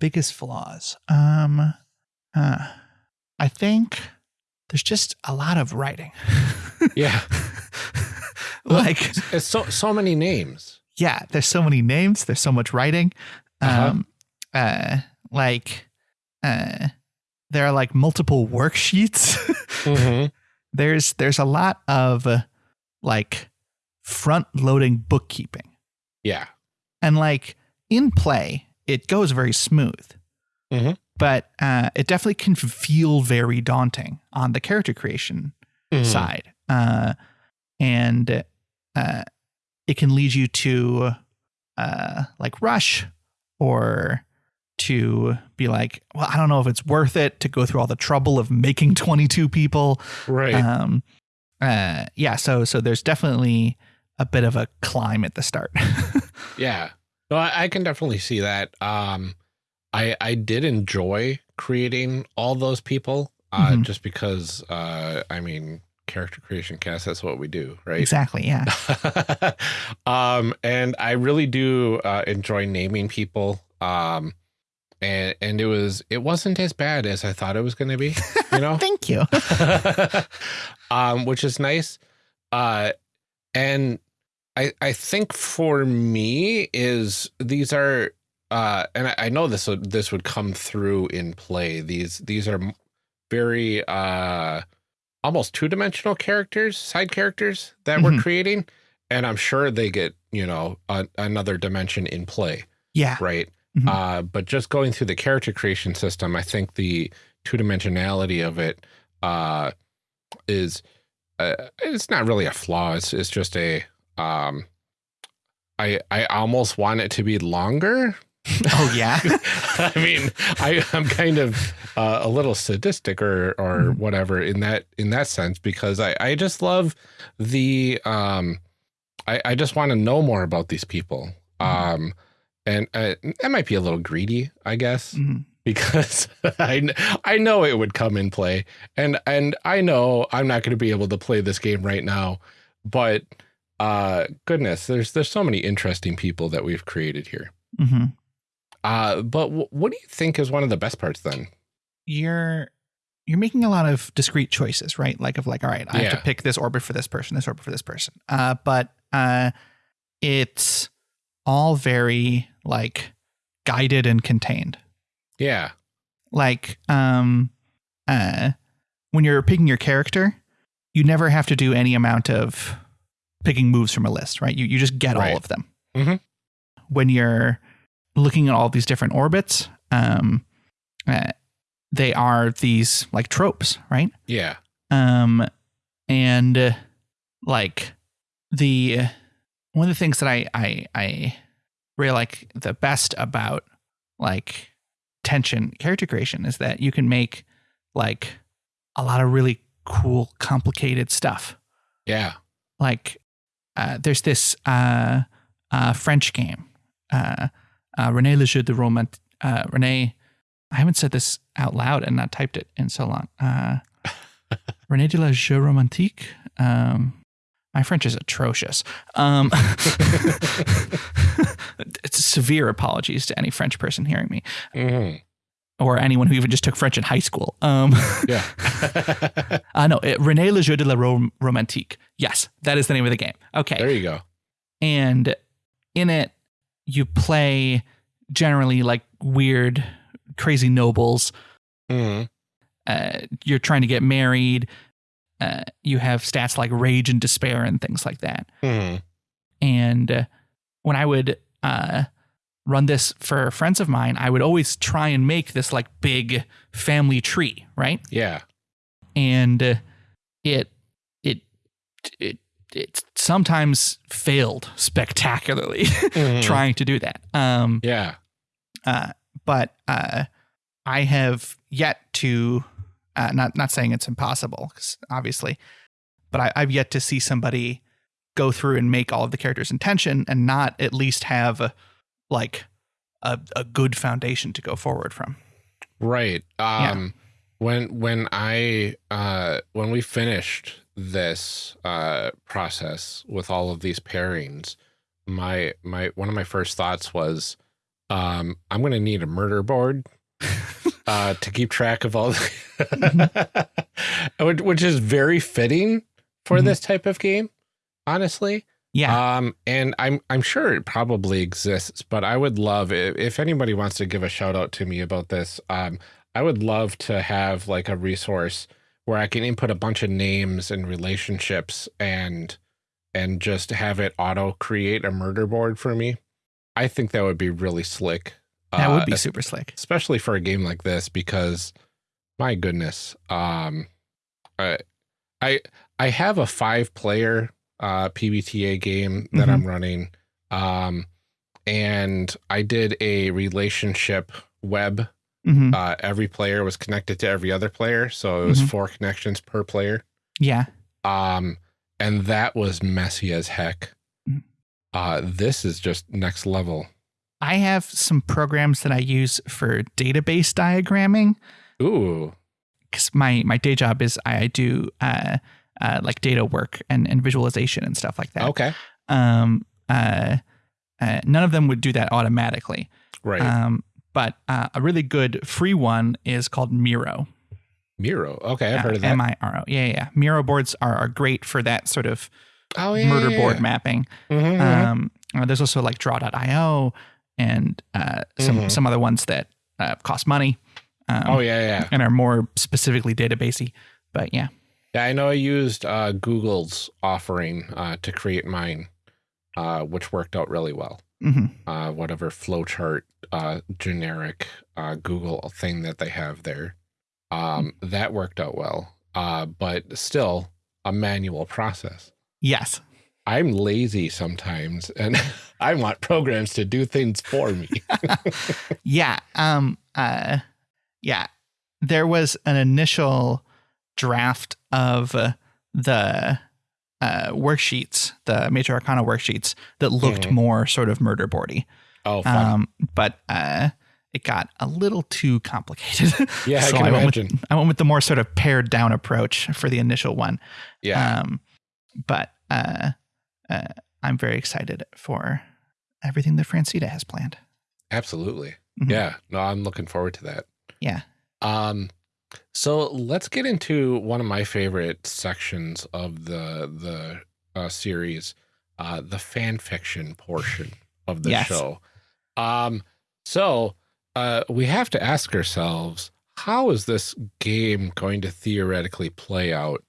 [SPEAKER 2] Biggest flaws. Um, uh, I think there's just a lot of writing. [laughs]
[SPEAKER 1] Yeah, [laughs]
[SPEAKER 2] like
[SPEAKER 1] it's, so so many names.
[SPEAKER 2] yeah, there's so many names. There's so much writing.
[SPEAKER 1] Uh-huh.
[SPEAKER 2] Um, uh, like, uh, there are like multiple worksheets. [laughs]
[SPEAKER 1] Mhm.
[SPEAKER 2] there's there's a lot of uh, like front loading bookkeeping
[SPEAKER 1] Yeah.
[SPEAKER 2] and like in play it goes very smooth
[SPEAKER 1] Mhm.
[SPEAKER 2] But uh, it definitely can feel very daunting on the character creation
[SPEAKER 1] Mhm.
[SPEAKER 2] side uh, and uh, it can lead you to uh, like rush or to be like well i don't know if it's worth it to go through all the trouble of making [laughs] 22 people
[SPEAKER 1] Right.
[SPEAKER 2] um uh yeah so so there's definitely a bit of a climb at the start [laughs]
[SPEAKER 1] Yeah. No, I, I can definitely see that. Um, I I did enjoy creating all those people, uh,
[SPEAKER 2] Mhm.
[SPEAKER 1] just because. Uh, I mean, character creation cast. That's what we do, right?
[SPEAKER 2] Exactly. Yeah. [laughs]
[SPEAKER 1] um, and I really do uh, enjoy naming people. Um, and and it was it wasn't as bad as I thought it was going to be. You know, [laughs]
[SPEAKER 2] Thank you. [laughs]
[SPEAKER 1] um, which is nice. Uh, and I I think for me is these are uh, and I, I know this would this would come through in play. These these are very uh almost two dimensional characters, side characters that we're
[SPEAKER 2] Mhm.
[SPEAKER 1] creating, and I'm sure they get you know a, another dimension in play
[SPEAKER 2] Yeah.
[SPEAKER 1] right?
[SPEAKER 2] Mhm.
[SPEAKER 1] Uh, but just going through the character creation system, I think the two dimensionality of it uh, is uh, it's not really a flaw. It's it's just a um, I I almost want it to be longer. [laughs]
[SPEAKER 2] Oh yeah. [laughs]
[SPEAKER 1] I mean, I I'm kind of uh, a little sadistic or or
[SPEAKER 2] Mhm.
[SPEAKER 1] whatever in that in that sense because I I just love the um I I just want to know more about these people.
[SPEAKER 2] Mhm.
[SPEAKER 1] Um and uh, that might be a little greedy, I guess,
[SPEAKER 2] Mhm.
[SPEAKER 1] because [laughs] I I know it would come in play and and I know I'm not going to be able to play this game right now, but uh goodness, there's there's so many interesting people that we've created here.
[SPEAKER 2] Mhm.
[SPEAKER 1] Uh, but w- what do you think is one of the best parts then?
[SPEAKER 2] You're you're making a lot of discrete choices, right? Like of like, all right, I have to pick this orbit for this person, this orbit for this person. Uh, but uh, it's all very like guided and contained.
[SPEAKER 1] Yeah.
[SPEAKER 2] like um uh when you're picking your character you never have to do any amount of picking moves from a list right you you just get
[SPEAKER 1] Right.
[SPEAKER 2] all of them
[SPEAKER 1] Mhm.
[SPEAKER 2] when you're looking at all these different orbits um uh, they are these like tropes right
[SPEAKER 1] Yeah.
[SPEAKER 2] um and uh, like the one of the things that I I I really like the best about like tension character creation is that you can make like a lot of really cool complicated stuff
[SPEAKER 1] Yeah.
[SPEAKER 2] like uh, there's this uh, uh, French game, uh, uh, René Le Jeu de Romant. Uh, René, I haven't said this out loud and not typed it in so long. Uh, [laughs] René de la Jeu Romantique. Um, my French is atrocious. Um, [laughs] it's severe apologies to any French person hearing me
[SPEAKER 1] Mhm.
[SPEAKER 2] or anyone who even just took French in high school. Um,
[SPEAKER 1] Yeah. [laughs]
[SPEAKER 2] uh, no, it, René Le Jeu de la Rom- Romantique. Yes, that is the name of the game. Okay.
[SPEAKER 1] there you go.
[SPEAKER 2] and in it you play generally like weird crazy nobles
[SPEAKER 1] Mhm.
[SPEAKER 2] uh, you're trying to get married uh, you have stats like rage and despair and things like that
[SPEAKER 1] Mhm.
[SPEAKER 2] and uh, when i would uh, run this for friends of mine i would always try and make this like big family tree right
[SPEAKER 1] Yeah.
[SPEAKER 2] and uh, it it it it sometimes failed spectacularly [laughs]
[SPEAKER 1] Mhm.
[SPEAKER 2] trying to do that. Um,
[SPEAKER 1] Yeah.
[SPEAKER 2] uh, but uh, I have yet to uh, not not saying it's impossible, obviously, but I, I've yet to see somebody go through and make all of the characters in tension and not at least have a, like a, a good foundation to go forward from.
[SPEAKER 1] Right.
[SPEAKER 2] Yeah.
[SPEAKER 1] Um when when I uh when we finished this uh process with all of these pairings, my my one of my first thoughts was um I'm going to need a murder board [laughs] uh to keep track of all the [laughs] which, which is very fitting for
[SPEAKER 2] Mhm.
[SPEAKER 1] this type of game, honestly.
[SPEAKER 2] Yeah,
[SPEAKER 1] Um, and I'm I'm sure it probably exists, but I would love if, if anybody wants to give a shout out to me about this. Um, I would love to have like a resource where I can input a bunch of names and relationships and and just have it auto create a murder board for me. I think that would be really slick.
[SPEAKER 2] that
[SPEAKER 1] uh,
[SPEAKER 2] would be super slick.
[SPEAKER 1] especially for a game like this because my goodness um I I I have a 5 player uh PBTA game that
[SPEAKER 2] Mhm.
[SPEAKER 1] I'm running um and I did a relationship web
[SPEAKER 2] hmm
[SPEAKER 1] uh every player was connected to every other player so it was
[SPEAKER 2] Mhm.
[SPEAKER 1] four connections per player
[SPEAKER 2] Yeah,
[SPEAKER 1] um and that was messy as heck
[SPEAKER 2] Mhm.
[SPEAKER 1] uh this is just next level
[SPEAKER 2] I have some programs that I use for database diagramming.
[SPEAKER 1] ooh
[SPEAKER 2] because my my day job is I do uh, uh, like data work and, and visualization and stuff like that.
[SPEAKER 1] Okay.
[SPEAKER 2] Um, uh, uh, none of them would do that automatically.
[SPEAKER 1] Right.
[SPEAKER 2] Um, but uh, a really good free one is called Miro.
[SPEAKER 1] Miro. Okay, I've heard of that.
[SPEAKER 2] M I R O. Yeah, yeah. Miro boards are, are great for that sort of
[SPEAKER 1] oh yeah.
[SPEAKER 2] murder
[SPEAKER 1] yeah,
[SPEAKER 2] board
[SPEAKER 1] yeah.
[SPEAKER 2] mapping.
[SPEAKER 1] Mhm, mhm.
[SPEAKER 2] Um, uh, there's also like Draw.io and uh, some
[SPEAKER 1] Mhm.
[SPEAKER 2] some other ones that uh, cost money. Um,
[SPEAKER 1] oh yeah, yeah.
[SPEAKER 2] and are more specifically databasey. But yeah,
[SPEAKER 1] Yeah, I know I used uh, Google's offering uh, to create mine, uh, which worked out really well.
[SPEAKER 2] Hmm
[SPEAKER 1] Uh, whatever flowchart uh, generic uh, Google thing that they have there, um, that worked out well. Uh, but still, a manual process.
[SPEAKER 2] yes,
[SPEAKER 1] I'm lazy sometimes, and [laughs] I want programs to do things for me. [laughs] [laughs]
[SPEAKER 2] yeah, um, uh, yeah. There was an initial draft of uh, the uh, worksheets, the Major Arcana worksheets, that looked
[SPEAKER 1] Mhm.
[SPEAKER 2] more sort of murder boardy.
[SPEAKER 1] oh, fun.
[SPEAKER 2] Um, but uh, it got a little too complicated. [laughs]
[SPEAKER 1] yeah, I can
[SPEAKER 2] I
[SPEAKER 1] imagine.
[SPEAKER 2] with I went with the more sort of pared down approach for the initial one.
[SPEAKER 1] yeah,
[SPEAKER 2] Um, but uh, uh, I'm very excited for everything that Francita has planned.
[SPEAKER 1] absolutely.
[SPEAKER 2] Mhm.
[SPEAKER 1] Yeah, no, I'm looking forward to that.
[SPEAKER 2] Yeah.
[SPEAKER 1] Um, so let's get into one of my favorite sections of the the uh, series, uh, the fan fiction portion of the
[SPEAKER 2] Yes.
[SPEAKER 1] show. Um, so uh, we have to ask ourselves, how is this game going to theoretically play out?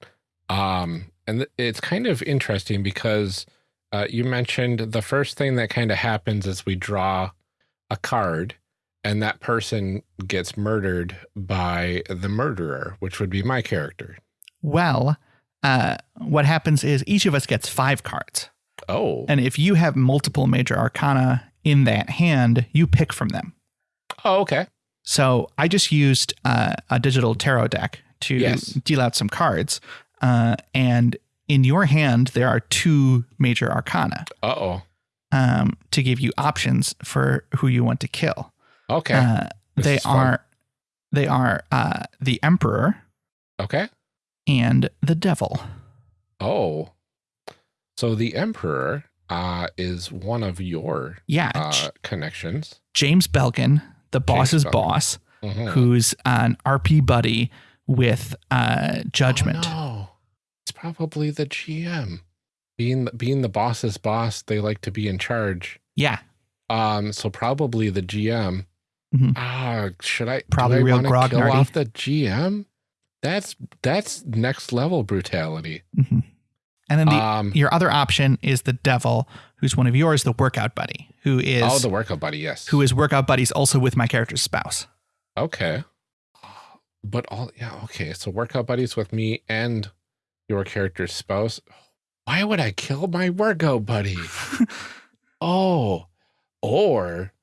[SPEAKER 1] Um, and it's kind of interesting because uh, you mentioned the first thing that kind of happens is we draw a card and that person gets murdered by the murderer, which would be my character.
[SPEAKER 2] Well, uh, what happens is each of us gets five cards.
[SPEAKER 1] Oh,
[SPEAKER 2] And if you have multiple major arcana in that hand, you pick from them.
[SPEAKER 1] oh, okay.
[SPEAKER 2] So I just used uh, a digital tarot deck to
[SPEAKER 1] Yes.
[SPEAKER 2] deal out some cards. Uh, and in your hand, there are two major arcana
[SPEAKER 1] Uh oh.
[SPEAKER 2] um, to give you options for who you want to kill.
[SPEAKER 1] Okay.
[SPEAKER 2] Uh, they are they are uh, the emperor
[SPEAKER 1] okay.
[SPEAKER 2] and the devil.
[SPEAKER 1] Oh, so the emperor uh, is one of your
[SPEAKER 2] Yeah,
[SPEAKER 1] uh, connections.
[SPEAKER 2] James Belkin, the boss's
[SPEAKER 1] Belkin.
[SPEAKER 2] boss,
[SPEAKER 1] Mhm.
[SPEAKER 2] who's an RP buddy with uh, Judgment.
[SPEAKER 1] Oh, no. It's probably the GM. Being being the boss's boss, they like to be in charge.
[SPEAKER 2] Yeah,
[SPEAKER 1] Um, so probably the GM.
[SPEAKER 2] Mhm.
[SPEAKER 1] Ah, should I
[SPEAKER 2] Probably
[SPEAKER 1] do I
[SPEAKER 2] real
[SPEAKER 1] wanna kill off the GM? That's that's next level brutality.
[SPEAKER 2] Mhm. and then the
[SPEAKER 1] um,
[SPEAKER 2] your other option is the devil, who's one of yours, the workout buddy, who is
[SPEAKER 1] oh, the workout buddy, yes.
[SPEAKER 2] who is workout buddies also with my character's spouse.
[SPEAKER 1] okay? But all yeah, okay. So workout buddies with me and your character's spouse. Why would I kill my workout buddy? [laughs] Oh, or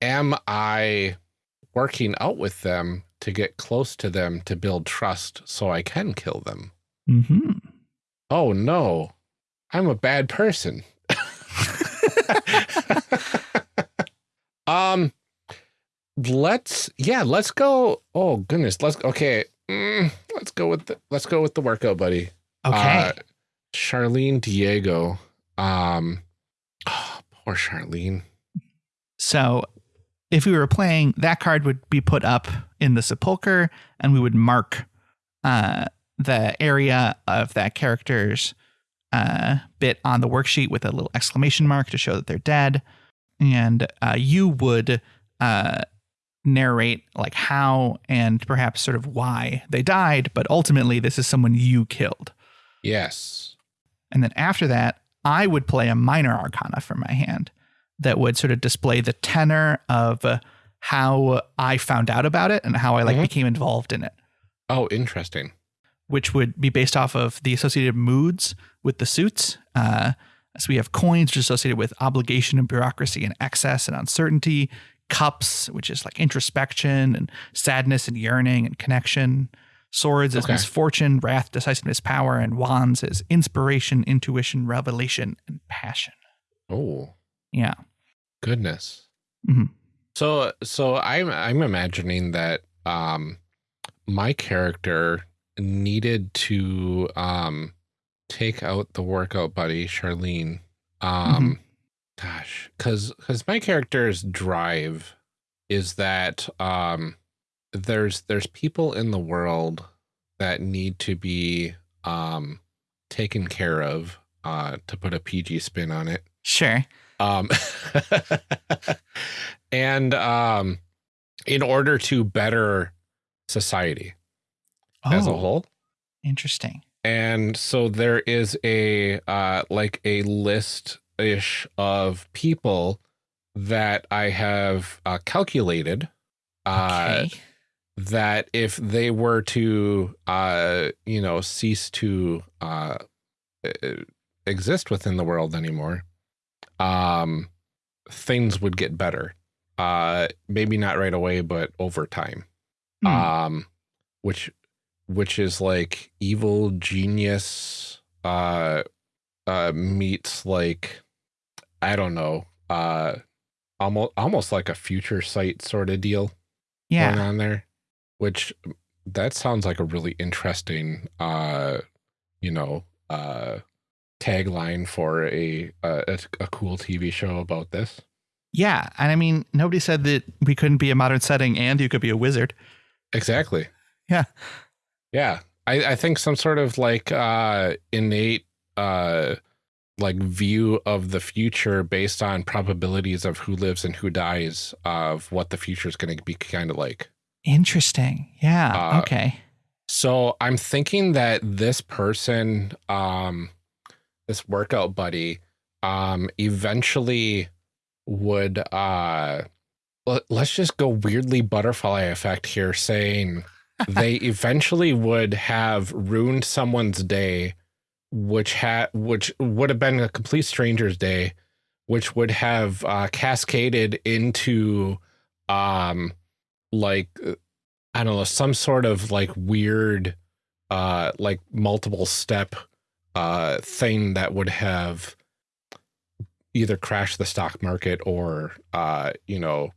[SPEAKER 1] am I working out with them to get close to them to build trust so I can kill them?
[SPEAKER 2] hmm
[SPEAKER 1] Oh no, I'm a bad person. [laughs] um, let's yeah, let's go. Oh goodness, let's okay. Mm, let's go with the let's go with the workout buddy.
[SPEAKER 2] Okay.
[SPEAKER 1] Uh, Charlene Diego. Um, oh, [sighs] poor Charlene.
[SPEAKER 2] So if we were playing, that card would be put up in the sepulcher, and we would mark uh, the area of that character's uh, bit on the worksheet with a little exclamation mark to show that they're dead. And uh, you would uh, narrate like how and perhaps sort of why they died, but ultimately this is someone you killed.
[SPEAKER 1] Yes.
[SPEAKER 2] And then after that, I would play a minor arcana from my hand that would sort of display the tenor of uh, how I found out about it and how I like
[SPEAKER 1] Mhm.
[SPEAKER 2] became involved in it,
[SPEAKER 1] Oh, interesting.
[SPEAKER 2] which would be based off of the associated moods with the suits. Uh, so we have coins, which is associated with obligation and bureaucracy and excess and uncertainty. Cups, which is like introspection and sadness and yearning and connection. Swords is
[SPEAKER 1] Okay.
[SPEAKER 2] misfortune, wrath, decisiveness, power, and wands is inspiration, intuition, revelation, and passion.
[SPEAKER 1] Oh,
[SPEAKER 2] Yeah.
[SPEAKER 1] Goodness.
[SPEAKER 2] Mhm.
[SPEAKER 1] So, so I'm I'm imagining that um, my character needed to um take out the workout buddy, Charlene. Um, gosh, because because my character's drive is that um, there's there's people in the world that need to be um taken care of. Uh, to put a PG spin on it.
[SPEAKER 2] Sure.
[SPEAKER 1] Um, [laughs] and um, in order to better society as a
[SPEAKER 2] Oh,
[SPEAKER 1] whole.
[SPEAKER 2] Interesting.
[SPEAKER 1] And so there is a uh, like a list ish of people that I have uh, calculated uh,
[SPEAKER 2] Okay.
[SPEAKER 1] that if they were to uh, you know cease to uh, exist within the world anymore, um, things would get better. Uh, maybe not right away, but over time
[SPEAKER 2] Hmm.
[SPEAKER 1] um which which is like evil genius uh uh meets like i don't know uh almost almost like a future sight sort of deal going
[SPEAKER 2] yeah.
[SPEAKER 1] on there which that sounds like a really interesting uh you know uh tagline for a a, a cool tv show about this
[SPEAKER 2] Yeah. And I mean, nobody said that we couldn't be a modern setting and you could be a wizard.
[SPEAKER 1] Exactly.
[SPEAKER 2] Yeah.
[SPEAKER 1] Yeah. I, I think some sort of like uh innate uh like view of the future based on probabilities of who lives and who dies of what the future is going to be kind of like.
[SPEAKER 2] Interesting. Yeah.
[SPEAKER 1] Uh,
[SPEAKER 2] okay.
[SPEAKER 1] So I'm thinking that this person, um, this workout buddy, um, eventually would, uh, let, let's just go weirdly butterfly effect here, saying [laughs] they eventually would have ruined someone's day, which had, which would have been a complete stranger's day, which would have uh, cascaded into, um, like uh, I don't know, some sort of like weird, uh, like multiple step, uh, thing that would have either crashed the stock market or, uh, you know,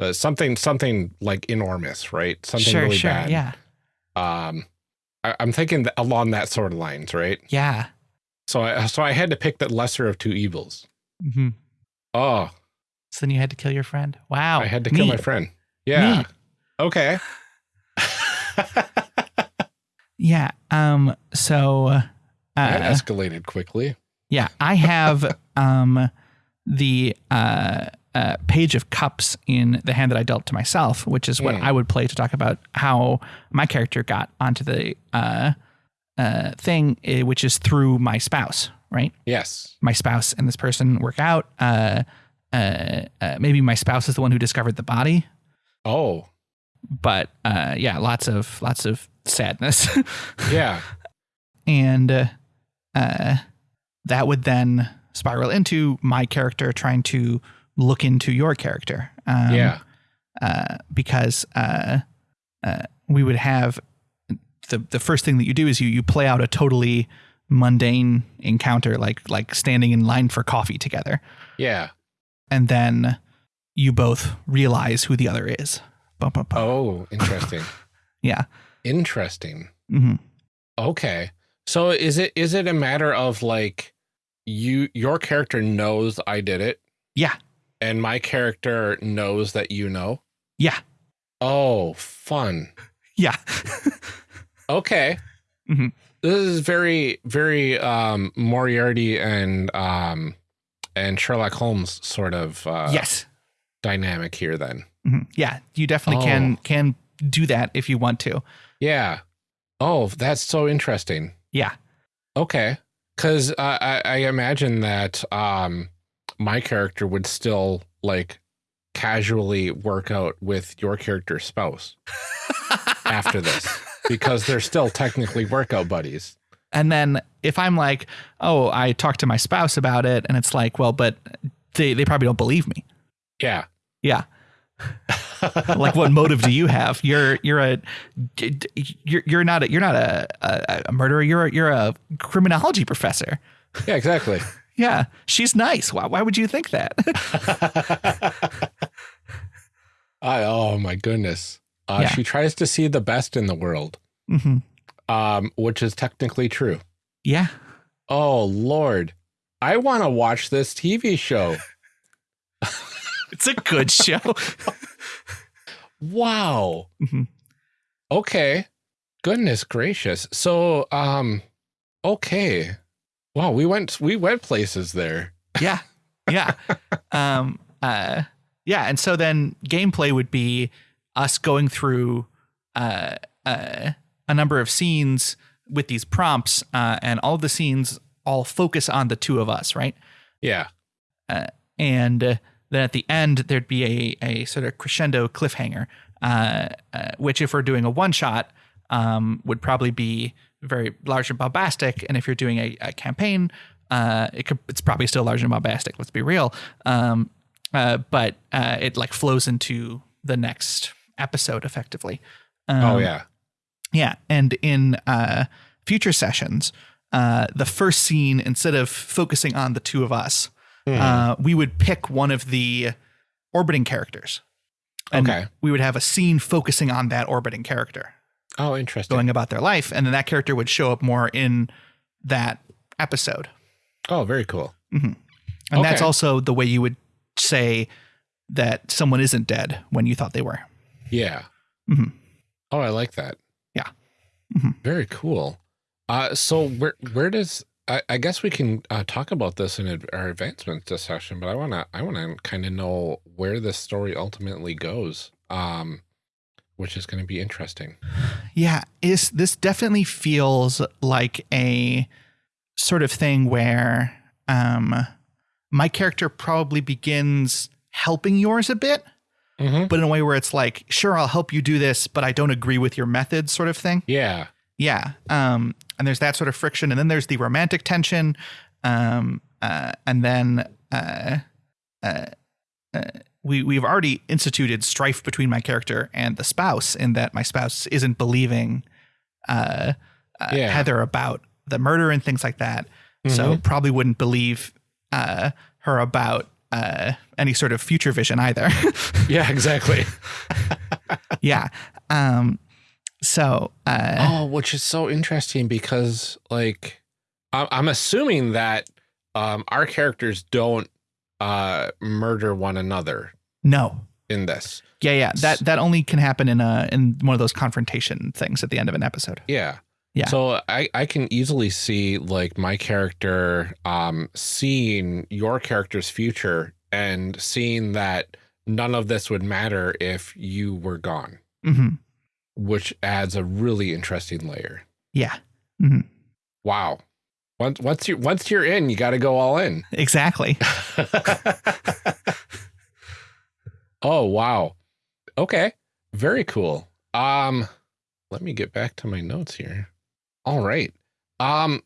[SPEAKER 1] uh, something, something like enormous, right? Something
[SPEAKER 2] sure,
[SPEAKER 1] really
[SPEAKER 2] sure.
[SPEAKER 1] bad.
[SPEAKER 2] Yeah.
[SPEAKER 1] Um, I, I'm thinking that along that sort of lines, right?
[SPEAKER 2] Yeah.
[SPEAKER 1] So I, so I had to pick the lesser of two evils.
[SPEAKER 2] Mm -hmm.
[SPEAKER 1] Oh,
[SPEAKER 2] So then you had to kill your friend. Wow.
[SPEAKER 1] I had to kill my friend. Yeah.
[SPEAKER 2] Neat.
[SPEAKER 1] Okay. [laughs]
[SPEAKER 2] Yeah. Um. So. Uh,
[SPEAKER 1] that escalated quickly.
[SPEAKER 2] Yeah, I have [laughs] um, the uh, uh, page of cups in the hand that I dealt to myself, which is what
[SPEAKER 1] Hmm.
[SPEAKER 2] I would play to talk about how my character got onto the uh, uh, thing, eh, which is through my spouse, right?
[SPEAKER 1] Yes.
[SPEAKER 2] My spouse and this person work out. Uh, uh, uh, maybe my spouse is the one who discovered the body,
[SPEAKER 1] Oh,
[SPEAKER 2] but uh, yeah, lots of lots of sadness. [laughs]
[SPEAKER 1] yeah.
[SPEAKER 2] and uh, that would then spiral into my character trying to look into your character. Um,
[SPEAKER 1] yeah.
[SPEAKER 2] uh, because uh, uh, we would have the the first thing that you do is you you play out a totally mundane encounter, like like standing in line for coffee together,
[SPEAKER 1] Yeah.
[SPEAKER 2] and then you both realize who the other is. Bum, bum, bum.
[SPEAKER 1] Oh, interesting. [laughs]
[SPEAKER 2] Yeah.
[SPEAKER 1] interesting.
[SPEAKER 2] hmm
[SPEAKER 1] Okay. So is it is it a matter of like you your character knows I did it
[SPEAKER 2] Yeah.
[SPEAKER 1] and my character knows that you know?
[SPEAKER 2] Yeah.
[SPEAKER 1] Oh, fun.
[SPEAKER 2] Yeah. [laughs]
[SPEAKER 1] Okay.
[SPEAKER 2] Mhm.
[SPEAKER 1] This is very very um Moriarty and um and Sherlock Holmes sort of uh
[SPEAKER 2] yes.
[SPEAKER 1] dynamic here then.
[SPEAKER 2] Mhm. Yeah. You definitely can
[SPEAKER 1] Oh.
[SPEAKER 2] can do that if you want to.
[SPEAKER 1] Yeah. Oh, that's so interesting.
[SPEAKER 2] Yeah.
[SPEAKER 1] Okay. Cause uh, I, I imagine that um my character would still like casually work out with your character's spouse [laughs] after this because they're still technically workout buddies.
[SPEAKER 2] And then if I'm like, oh, I talked to my spouse about it, and it's like, well, but they, they probably don't believe me.
[SPEAKER 1] Yeah.
[SPEAKER 2] Yeah. Like, what motive do you have? You're you're a you're you're not a you're not a, a, a murderer. You're a, you're a criminology professor.
[SPEAKER 1] yeah, exactly.
[SPEAKER 2] Yeah, she's nice. Why why would you think that? [laughs]
[SPEAKER 1] I, oh my goodness. Uh,
[SPEAKER 2] Yeah.
[SPEAKER 1] She tries to see the best in the world,
[SPEAKER 2] hmm
[SPEAKER 1] um, which is technically true.
[SPEAKER 2] Yeah.
[SPEAKER 1] Oh Lord. I want to watch this TV show.
[SPEAKER 2] It's a good [laughs] show.
[SPEAKER 1] Wow.
[SPEAKER 2] Mhm.
[SPEAKER 1] Okay. Goodness gracious. So um okay. Wow, we went we went places there.
[SPEAKER 2] yeah. Yeah. [laughs] Um uh yeah, and so then gameplay would be us going through uh uh a number of scenes with these prompts uh and all the scenes all focus on the two of us, right?
[SPEAKER 1] Yeah.
[SPEAKER 2] Uh, and uh, then at the end there'd be a, a sort of crescendo cliffhanger uh, uh, which if we're doing a one shot um, would probably be very large and bombastic. And if you're doing a, a campaign uh, it could, it's probably still large and bombastic let's be real. Um, uh, but uh, it like flows into the next episode effectively. Um,
[SPEAKER 1] oh yeah.
[SPEAKER 2] yeah, and in uh, future sessions, uh, the first scene, instead of focusing on the two of us,
[SPEAKER 1] Mhm.
[SPEAKER 2] uh, we would pick one of the orbiting characters. And
[SPEAKER 1] Okay.
[SPEAKER 2] We would have a scene focusing on that orbiting character,
[SPEAKER 1] oh, interesting.
[SPEAKER 2] going about their life, and then that character would show up more in that episode.
[SPEAKER 1] oh, very cool.
[SPEAKER 2] And that's also the way you would say that someone isn't dead when you thought they were.
[SPEAKER 1] Yeah.
[SPEAKER 2] Mhm.
[SPEAKER 1] Oh, I like that.
[SPEAKER 2] Yeah. Mhm.
[SPEAKER 1] Very cool. Uh, so where where does I, I guess we can uh, talk about this in ad- our advancement discussion, but I wanna I wanna kind of know where this story ultimately goes, um, which is going to be interesting.
[SPEAKER 2] Yeah, is this definitely feels like a sort of thing where um my character probably begins helping yours a bit,
[SPEAKER 1] Mm-hmm.
[SPEAKER 2] but in a way where it's like, sure, I'll help you do this, but I don't agree with your methods sort of thing.
[SPEAKER 1] Yeah.
[SPEAKER 2] Yeah. Um, and there's that sort of friction. And then there's the romantic tension. Um, uh, and then uh, uh, uh, we, we've already instituted strife between my character and the spouse in that my spouse isn't believing uh, uh,
[SPEAKER 1] Yeah.
[SPEAKER 2] Heather about the murder and things like that. So probably wouldn't believe uh, her about uh, any sort of future vision either. [laughs]
[SPEAKER 1] Yeah. Exactly. [laughs]
[SPEAKER 2] yeah. Um, so uh,
[SPEAKER 1] oh, which is so interesting because like I'm, I'm assuming that um, our characters don't uh, murder one another
[SPEAKER 2] no.
[SPEAKER 1] in this.
[SPEAKER 2] Yeah, yeah. That that only can happen in a in one of those confrontation things at the end of an episode.
[SPEAKER 1] Yeah.
[SPEAKER 2] Yeah.
[SPEAKER 1] So I, I can easily see like my character um seeing your character's future and seeing that none of this would matter if you were gone,
[SPEAKER 2] hmm
[SPEAKER 1] which adds a really interesting layer.
[SPEAKER 2] Yeah. hmm
[SPEAKER 1] Wow. Once once you once you're in, you got to go all in. [laughs]
[SPEAKER 2] Exactly. [laughs]
[SPEAKER 1] oh wow. Okay. Very cool. Um let me get back to my notes here. All right. Um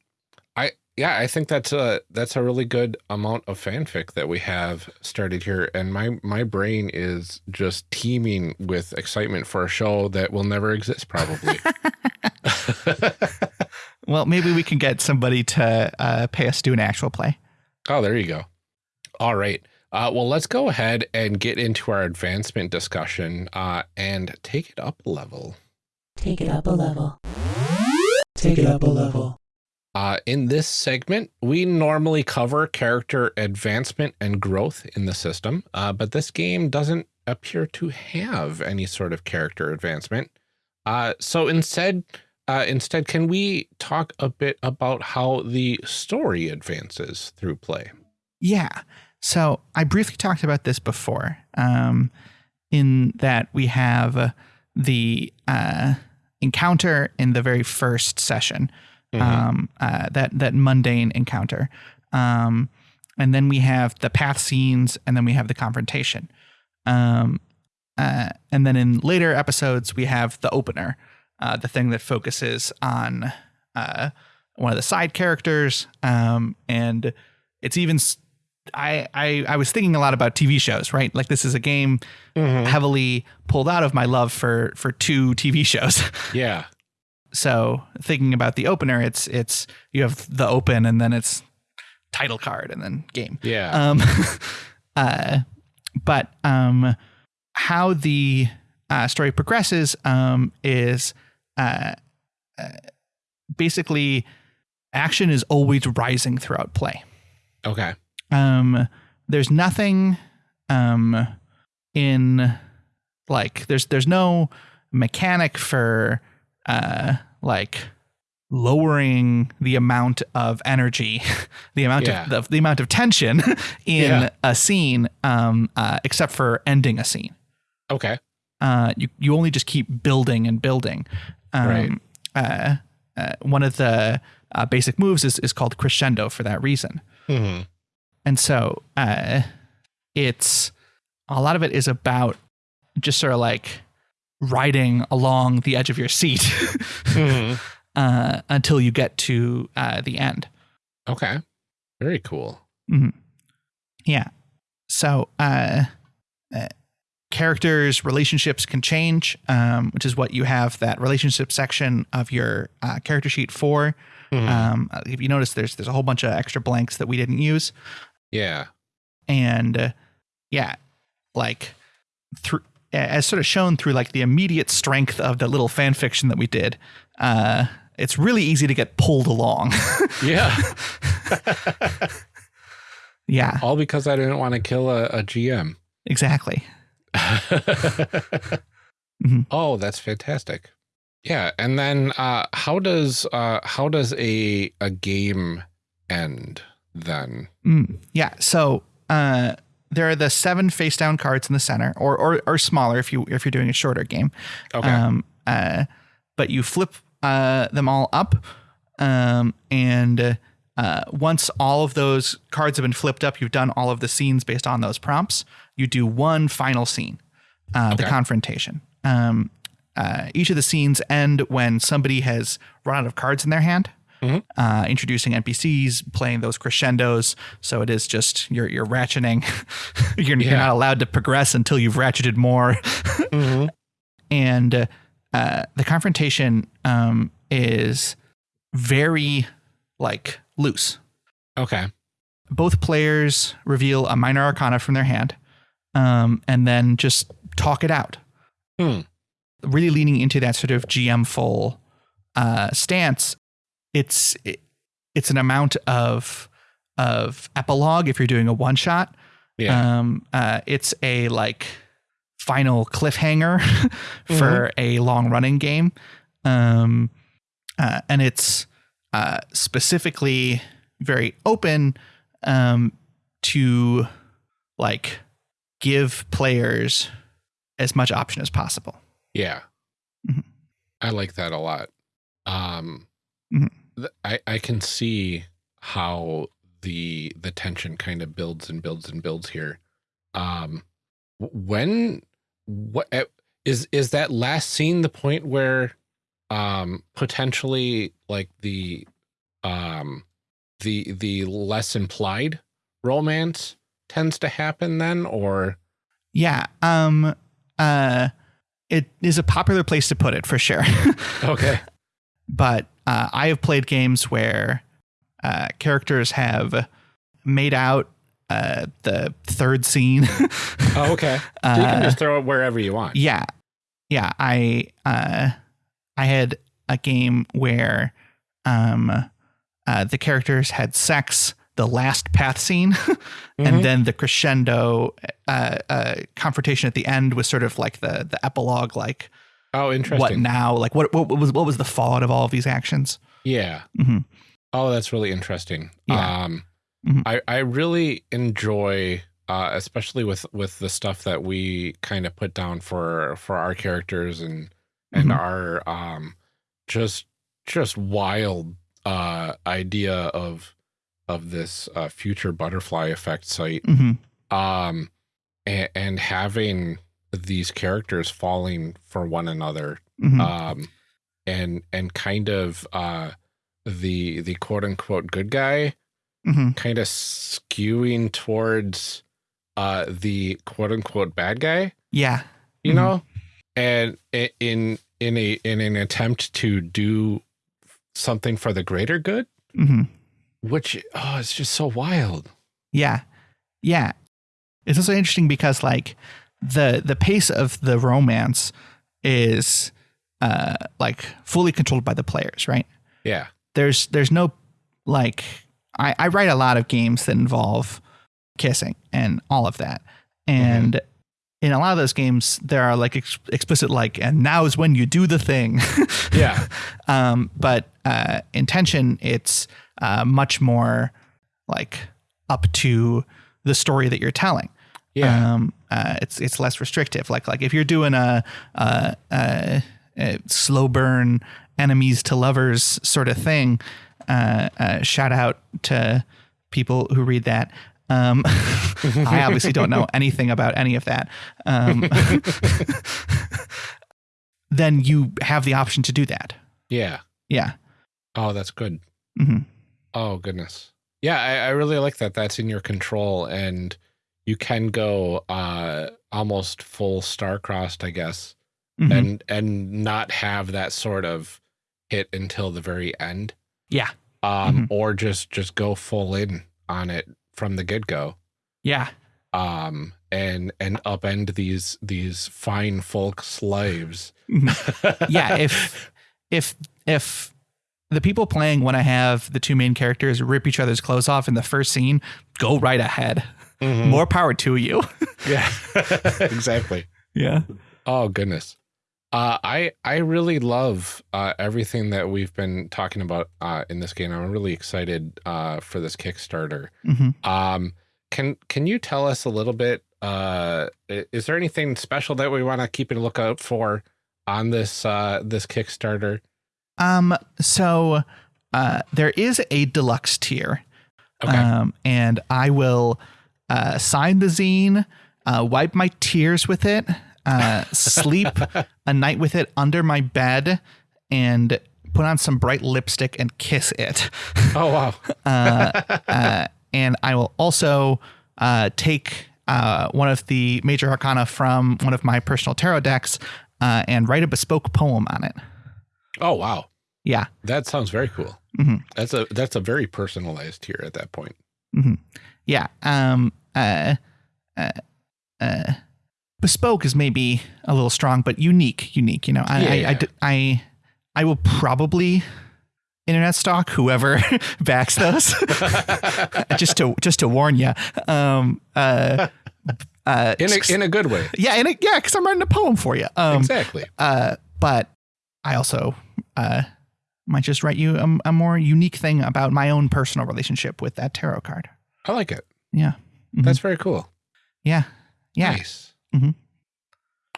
[SPEAKER 1] yeah, I think that's a that's a really good amount of fanfic that we have started here and my my brain is just teeming with excitement for a show that will never exist probably. [laughs] [laughs]
[SPEAKER 2] Well, maybe we can get somebody to uh, pay us to do an actual play.
[SPEAKER 1] Oh, there you go. All right. Uh, well, let's go ahead and get into our advancement discussion uh, and take it up a level.
[SPEAKER 3] Take it up a level. Take it up a level.
[SPEAKER 1] Uh, in this segment, we normally cover character advancement and growth in the system, uh, but this game doesn't appear to have any sort of character advancement. Uh, so instead, uh, instead, can we talk a bit about how the story advances through play?
[SPEAKER 2] Yeah. So I briefly talked about this before, um, in that we have uh, the uh, encounter in the very first session, um, uh, that that mundane encounter, um, and then we have the path scenes, and then we have the confrontation, um, uh, and then in later episodes we have the opener, uh, the thing that focuses on uh, one of the side characters, um, and it's even. I, I I was thinking a lot about TV shows, right? Like this is a game heavily pulled out of my love for for two TV shows. [laughs]
[SPEAKER 1] Yeah.
[SPEAKER 2] So thinking about the opener, it's it's you have the open and then it's title card and then game.
[SPEAKER 1] Yeah.
[SPEAKER 2] Um, [laughs] uh, but um, how the uh, story progresses um, is uh, uh, basically action is always rising throughout play.
[SPEAKER 1] Okay.
[SPEAKER 2] Um, there's nothing um, in like there's there's no mechanic for uh, like lowering the amount of energy, [laughs] the amount
[SPEAKER 1] Yeah.
[SPEAKER 2] of the, the amount of tension [laughs] in
[SPEAKER 1] Yeah.
[SPEAKER 2] a scene, um, uh, except for ending a scene.
[SPEAKER 1] Okay.
[SPEAKER 2] Uh, you you only just keep building and building. Um,
[SPEAKER 1] Right.
[SPEAKER 2] Uh, uh, one of the uh, basic moves is is called crescendo for that reason.
[SPEAKER 1] hmm
[SPEAKER 2] And so uh, it's a lot of it is about just sort of like riding along the edge of your seat [laughs]
[SPEAKER 1] hmm
[SPEAKER 2] uh, until you get to uh, the end.
[SPEAKER 1] Okay. Very cool.
[SPEAKER 2] Yeah. So uh, uh, characters' relationships can change, um, which is what you have that relationship section of your uh, character sheet for.
[SPEAKER 1] Mhm.
[SPEAKER 2] Um, if you notice, there's there's a whole bunch of extra blanks that we didn't use.
[SPEAKER 1] yeah.
[SPEAKER 2] and uh, yeah like through as sort of shown through like the immediate strength of the little fan fiction that we did uh it's really easy to get pulled along [laughs]
[SPEAKER 1] Yeah. [laughs]
[SPEAKER 2] yeah
[SPEAKER 1] All because I didn't want to kill a, a GM.
[SPEAKER 2] exactly [laughs]
[SPEAKER 1] Oh, that's fantastic. Yeah, and then uh, how does uh, how does a a game end then?
[SPEAKER 2] Mm, yeah so uh there are the seven face down cards in the center or, or or smaller if you if you're doing a shorter game
[SPEAKER 1] Okay.
[SPEAKER 2] Um, uh, but you flip uh, them all up, um, and uh, once all of those cards have been flipped up, you've done all of the scenes based on those prompts. You do one final scene, uh, the confrontation. Um, uh, each of the scenes end when somebody has run out of cards in their hand. Uh, introducing NPCs, playing those crescendos, so it is just you're you're ratcheting. [laughs] you're, you're not allowed to progress until you've ratcheted more [laughs] and uh, uh, the confrontation um, is very like loose.
[SPEAKER 1] Okay.
[SPEAKER 2] Both players reveal a minor arcana from their hand, um, and then just talk it out.
[SPEAKER 1] Hmm.
[SPEAKER 2] Really leaning into that sort of GM full uh, stance. It's it, it's an amount of of epilogue if you're doing a one shot.
[SPEAKER 1] Yeah.
[SPEAKER 2] Um, uh, it's a like final cliffhanger [laughs] for a long running game. Um, uh, and it's uh, specifically very open um, to like give players as much option as possible.
[SPEAKER 1] yeah.
[SPEAKER 2] Mhm.
[SPEAKER 1] I like that a lot. Um,
[SPEAKER 2] Mhm.
[SPEAKER 1] I I can see how the the tension kind of builds and builds and builds here. Um, when what eh, is is that last scene the point where um potentially like the um the the less implied romance tends to happen then or
[SPEAKER 2] Yeah. Um, uh, it is a popular place to put it for sure. [laughs]
[SPEAKER 1] okay
[SPEAKER 2] but uh, I have played games where uh, characters have made out uh, the third scene. [laughs]
[SPEAKER 1] oh, okay so you can
[SPEAKER 2] Uh,
[SPEAKER 1] just throw it wherever you want
[SPEAKER 2] yeah, yeah. I uh, I had a game where um, uh, the characters had sex. The last path scene,
[SPEAKER 1] Mhm. [laughs]
[SPEAKER 2] and then the crescendo uh, uh, confrontation at the end was sort of like the the epilogue, like
[SPEAKER 1] oh interesting
[SPEAKER 2] what now, like what, what was what was the fallout of all of these actions.
[SPEAKER 1] yeah
[SPEAKER 2] Mhm.
[SPEAKER 1] Oh, that's really interesting.
[SPEAKER 2] Yeah.
[SPEAKER 1] Um,
[SPEAKER 2] Mhm.
[SPEAKER 1] I I really enjoy, uh, especially with with the stuff that we kind of put down for for our characters and and
[SPEAKER 2] Mhm.
[SPEAKER 1] our um, just just wild uh idea of of this uh, future butterfly effect sight.
[SPEAKER 2] hmm
[SPEAKER 1] Um, and, and having these characters falling for one another
[SPEAKER 2] hmm
[SPEAKER 1] um and and kind of uh the the quote unquote good guy
[SPEAKER 2] hmm
[SPEAKER 1] kind of skewing towards uh the quote unquote bad guy
[SPEAKER 2] Yeah.
[SPEAKER 1] you
[SPEAKER 2] Mhm.
[SPEAKER 1] know and in in a in an attempt to do something for the greater good
[SPEAKER 2] hmm
[SPEAKER 1] which oh it's just so wild
[SPEAKER 2] Yeah. Yeah. It's also interesting because like the the pace of the romance is uh like fully controlled by the players, right?
[SPEAKER 1] yeah
[SPEAKER 2] There's there's no like I, I write a lot of games that involve kissing and all of that. And in a lot of those games, there are like ex- explicit like, and now is when you do the thing. [laughs]
[SPEAKER 1] Yeah.
[SPEAKER 2] um, but uh, intention, it's uh, much more like up to the story that you're telling.
[SPEAKER 1] Yeah.
[SPEAKER 2] Um, uh, it's it's less restrictive. Like like if you're doing a, a, a, a slow burn enemies to lovers sort of thing, uh, uh, shout out to people who read that. Um, [laughs] I obviously don't know anything about any of that. Um, [laughs] then you have the option to do that.
[SPEAKER 1] yeah.
[SPEAKER 2] Yeah.
[SPEAKER 1] Oh, that's good.
[SPEAKER 2] hmm
[SPEAKER 1] Oh goodness. Yeah, I, I really like that. That's in your control, and you can go uh almost full star-crossed, I guess,
[SPEAKER 2] Mhm.
[SPEAKER 1] and and not have that sort of hit until the very end.
[SPEAKER 2] Yeah.
[SPEAKER 1] Um, or just just go full in on it from the get go.
[SPEAKER 2] Yeah.
[SPEAKER 1] Um, and and upend these these fine folk slaves. [laughs]
[SPEAKER 2] Mhm. yeah. If [laughs] if if the people playing want to have the two main characters rip each other's clothes off in the first scene, go right ahead.
[SPEAKER 1] Mhm.
[SPEAKER 2] More power to you. [laughs]
[SPEAKER 1] Yeah, [laughs] exactly.
[SPEAKER 2] yeah.
[SPEAKER 1] Oh goodness. Uh, I I really love uh, everything that we've been talking about uh, in this game. I'm really excited uh, for this Kickstarter.
[SPEAKER 2] hmm
[SPEAKER 1] Um, can can you tell us a little bit? Uh, is there anything special that we want to keep a lookout for on this uh, this Kickstarter?
[SPEAKER 2] Um. So, uh, there is a deluxe tier.
[SPEAKER 1] Okay.
[SPEAKER 2] Um, and I will uh, sign the zine, uh, wipe my tears with it, uh, sleep a night with it under my bed, and put on some bright lipstick and kiss it. [laughs]
[SPEAKER 1] oh wow. [laughs]
[SPEAKER 2] Uh, uh, and I will also uh, take uh, one of the major arcana from one of my personal tarot decks uh, and write a bespoke poem on it.
[SPEAKER 1] Oh wow.
[SPEAKER 2] Yeah.
[SPEAKER 1] That sounds very cool.
[SPEAKER 2] Mhm.
[SPEAKER 1] That's a that's a very personalized tier at that point.
[SPEAKER 2] Yeah. Um. Uh. Uh. uh bespoke is maybe a little strong, but unique. Unique. You know. I.
[SPEAKER 1] Yeah,
[SPEAKER 2] I, I
[SPEAKER 1] yeah.
[SPEAKER 2] d- I. I will probably internet stalk whoever [laughs] backs those, [laughs] just to just to warn you. Um. Uh. Uh.
[SPEAKER 1] In a in a good way.
[SPEAKER 2] yeah. And yeah, because I'm writing a poem for you. Um.
[SPEAKER 1] exactly.
[SPEAKER 2] Uh. But I also uh might just write you a, a more unique thing about my own personal relationship with that tarot card.
[SPEAKER 1] I like it.
[SPEAKER 2] Yeah. Mhm.
[SPEAKER 1] That's very cool.
[SPEAKER 2] Yeah. Yeah.
[SPEAKER 1] Nice.
[SPEAKER 2] Mhm.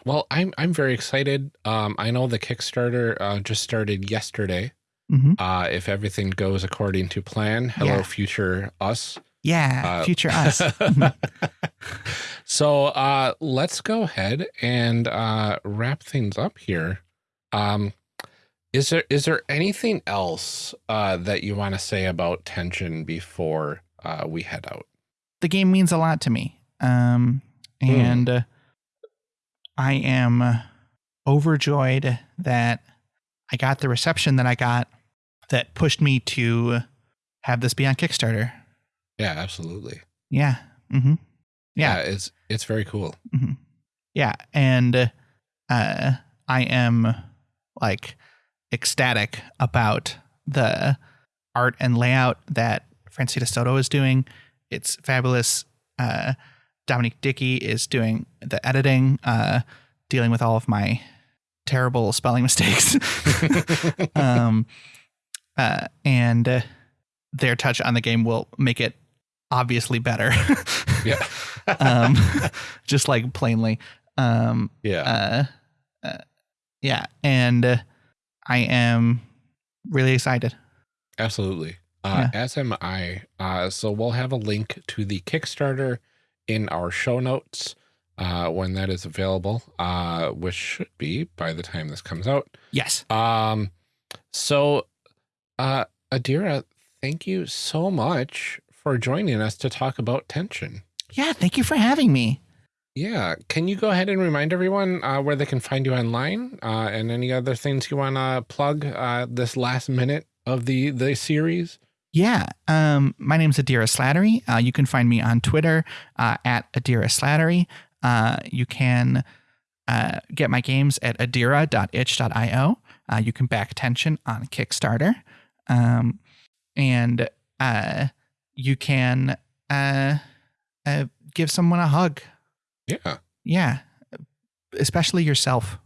[SPEAKER 1] Well, I'm I'm very excited. Um, I know the Kickstarter uh, just started yesterday.
[SPEAKER 2] hmm
[SPEAKER 1] Uh, if everything goes according to plan, hello
[SPEAKER 2] Yeah.
[SPEAKER 1] future us.
[SPEAKER 2] Yeah.
[SPEAKER 1] Uh,
[SPEAKER 2] future [laughs] us. [laughs]
[SPEAKER 1] so uh, let's go ahead and uh, wrap things up here. Um, is there is there anything else uh, that you want to say about tension before uh, we head out?
[SPEAKER 2] the game means a lot to me. Um, and uh, I am overjoyed that I got the reception that I got that pushed me to have this be on Kickstarter.
[SPEAKER 1] Yeah, absolutely.
[SPEAKER 2] Yeah. Mm-hmm.
[SPEAKER 1] Yeah,
[SPEAKER 2] Yeah.
[SPEAKER 1] it's it's very cool.
[SPEAKER 2] Yeah. And uh, I am like ecstatic about the art and layout that Francita Soto is doing. It's fabulous. Uh, Dominique Dickey is doing the editing, uh, dealing with all of my terrible spelling [laughs] mistakes. [laughs] um, uh, and uh, their touch on the game will make it obviously better.
[SPEAKER 1] Yeah. [laughs]
[SPEAKER 2] um, just like plainly. Um,
[SPEAKER 1] yeah.
[SPEAKER 2] uh, uh, yeah, and uh, I am really excited.
[SPEAKER 1] Absolutely. Uh, As am I. Uh, so we'll have a link to the Kickstarter in our show notes uh, when that is available, uh, which should be by the time this comes out.
[SPEAKER 2] Yes.
[SPEAKER 1] Um, so, uh, Adira, thank you so much for joining us to talk about tension.
[SPEAKER 2] Yeah. Thank you for having me.
[SPEAKER 1] Yeah. Can you go ahead and remind everyone uh, where they can find you online uh, and any other things you want to plug uh, this last minute of the, the series?
[SPEAKER 2] Yeah. Um, my name's Adira Slattery. Uh, you can find me on Twitter uh, at Adira Slattery. Uh, you can uh, get my games at adira.itch.io. Uh, you can back tension on Kickstarter. Um, and uh, you can uh, uh, give someone a hug.
[SPEAKER 1] Yeah.
[SPEAKER 2] Yeah, especially yourself.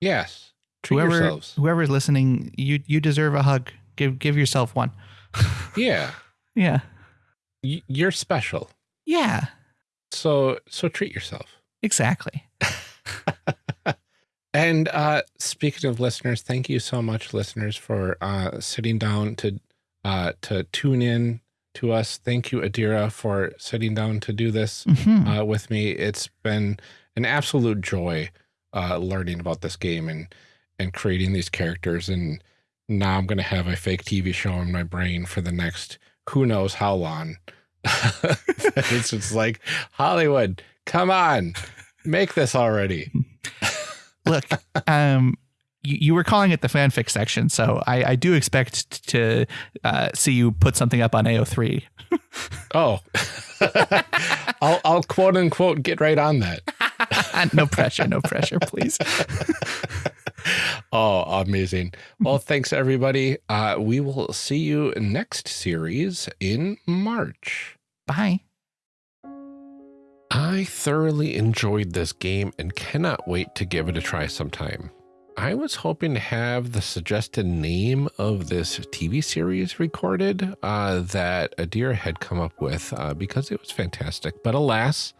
[SPEAKER 1] Yes. Treat
[SPEAKER 2] whoever
[SPEAKER 1] yourselves.
[SPEAKER 2] whoever's listening, you you deserve a hug. Give give yourself one. [laughs]
[SPEAKER 1] Yeah.
[SPEAKER 2] Yeah,
[SPEAKER 1] Y- you're special.
[SPEAKER 2] yeah,
[SPEAKER 1] So so treat yourself.
[SPEAKER 2] exactly. [laughs]
[SPEAKER 1] And uh, speaking of listeners, thank you so much, listeners, for uh, sitting down to uh, to tune in to us. Thank you, Adira, for sitting down to do this
[SPEAKER 2] Mhm.
[SPEAKER 1] uh, with me. It's been an absolute joy uh, learning about this game and and creating these characters. And now I'm going to have a fake TV show in my brain for the next who knows how long. [laughs] it's just like Hollywood, come on, make this already. [laughs]
[SPEAKER 2] Look, um, you, you were calling it the fanfic section, so I, I do expect to uh, see you put something up on AO3. [laughs]
[SPEAKER 1] Oh, I'll, I'll quote unquote get right on that.
[SPEAKER 2] no pressure, no pressure, please. [laughs]
[SPEAKER 1] Oh, amazing. Well, thanks everybody. Uh, we will see you next series in March.
[SPEAKER 2] Bye.
[SPEAKER 1] I thoroughly enjoyed this game and cannot wait to give it a try sometime. I was hoping to have the suggested name of this TV series recorded uh, that Adir had come up with uh, because it was fantastic. But alas,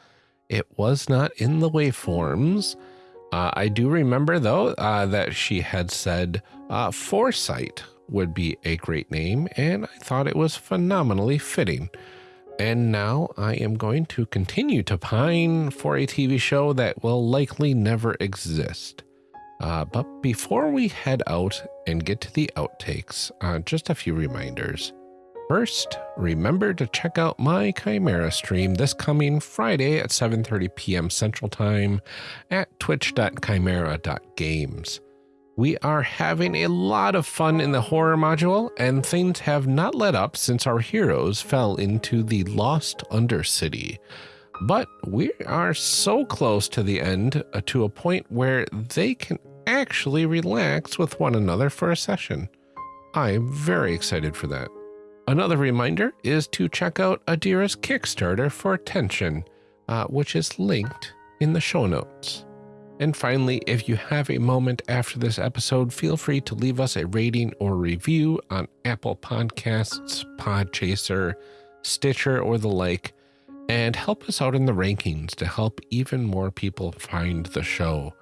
[SPEAKER 1] it was not in the waveforms. Uh, I do remember, though, uh, that she had said uh, Foresight would be a great name, and I thought it was phenomenally fitting. And now I am going to continue to pine for a TV show that will likely never exist. Uh, but before we head out and get to the outtakes, uh, just a few reminders. First, remember to check out my Chimera stream this coming Friday at 7:30 p.m. Central Time at twitch.chimera.games. We are having a lot of fun in the horror module, and things have not let up since our heroes fell into the Lost Undercity. But we are so close to the end uh, to a point where they can actually relax with one another for a session. I am very excited for that. Another reminder is to check out Adira's Kickstarter for Tension, uh, which is linked in the show notes. And finally, if you have a moment after this episode, feel free to leave us a rating or review on Apple Podcasts, Podchaser, Stitcher, or the like, and help us out in the rankings to help even more people find the show.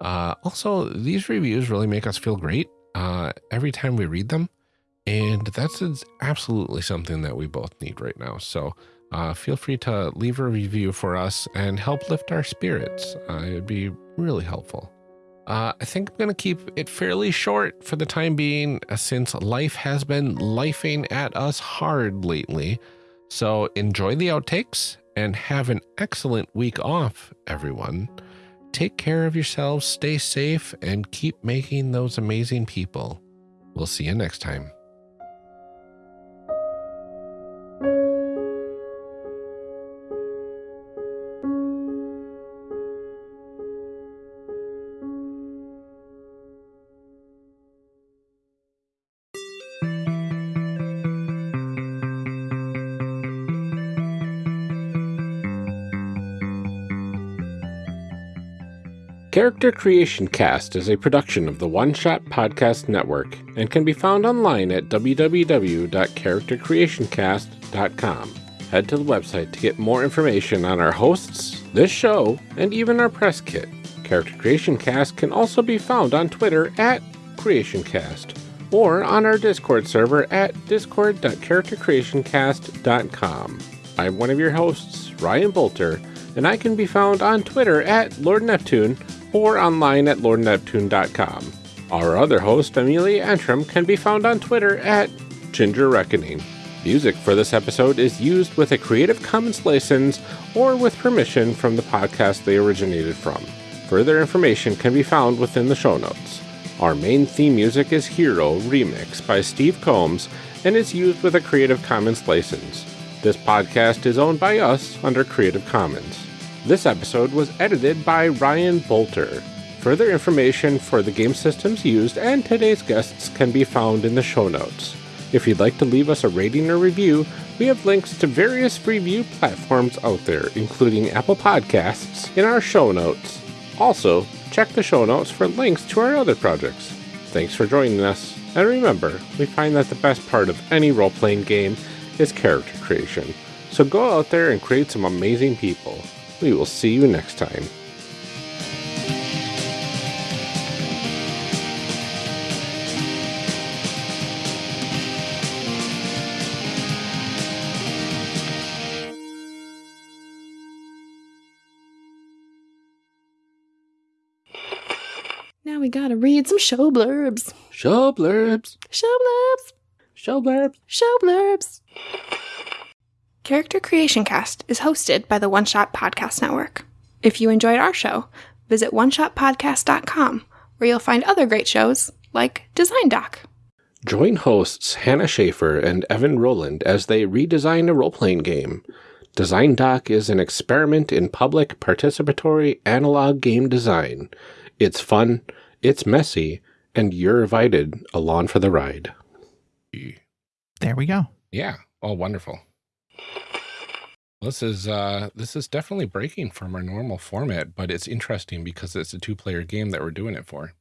[SPEAKER 1] Uh, also, these reviews really make us feel great uh, every time we read them. And that's absolutely something that we both need right now. So uh, feel free to leave a review for us and help lift our spirits. Uh, it'd be really helpful. Uh, I think I'm going to keep it fairly short for the time being, uh, since life has been lifing at us hard lately. So enjoy the outtakes and have an excellent week off, everyone. Take care of yourselves, stay safe, and keep making those amazing people. We'll see you next time. Character Creation Cast is a production of the One Shot Podcast Network and can be found online at www.charactercreationcast.com. Head to the website to get more information on our hosts, this show, and even our press kit. Character Creation Cast can also be found on Twitter at CreationCast or on our Discord server at discord.charactercreationcast.com. I'm one of your hosts, Ryan Boelter, and I can be found on Twitter at Lord Neptune or online at lordneptune.com. Our other host, Amelia Antrim, can be found on Twitter at Ginger Reckoning. Music for this episode is used with a Creative Commons license or with permission from the podcast they originated from. Further information can be found within the show notes. Our main theme music is Hero Remix by Steve Combs and is used with a Creative Commons license. This podcast is owned by us under Creative Commons. This episode was edited by Ryan Boelter. Further information for the game systems used and today's guests can be found in the show notes. If you'd like to leave us a rating or review, we have links to various review platforms out there, including Apple Podcasts, in our show notes. Also, check the show notes for links to our other projects. Thanks for joining us, and remember, we find that the best part of any role playing game is character creation. So go out there and create some amazing people. We will see you next time.
[SPEAKER 4] Now we gotta read some show blurbs.
[SPEAKER 1] Show blurbs.
[SPEAKER 4] Show blurbs.
[SPEAKER 1] Show blurbs.
[SPEAKER 4] Show blurbs. Character Creation Cast is hosted by the One Shot Podcast Network. If you enjoyed our show, visit oneshotpodcast.com where you'll find other great shows like Design Doc.
[SPEAKER 1] Join hosts Hannah Shaffer and Evan Rowland as they redesign a role playing game. Design Doc is an experiment in public participatory analog game design. It's fun, it's messy, and you're invited along for the ride.
[SPEAKER 2] There we go.
[SPEAKER 1] Yeah. Oh, wonderful. This is uh this is definitely breaking from our normal format, but it's interesting because it's a two-player game that we're doing it for.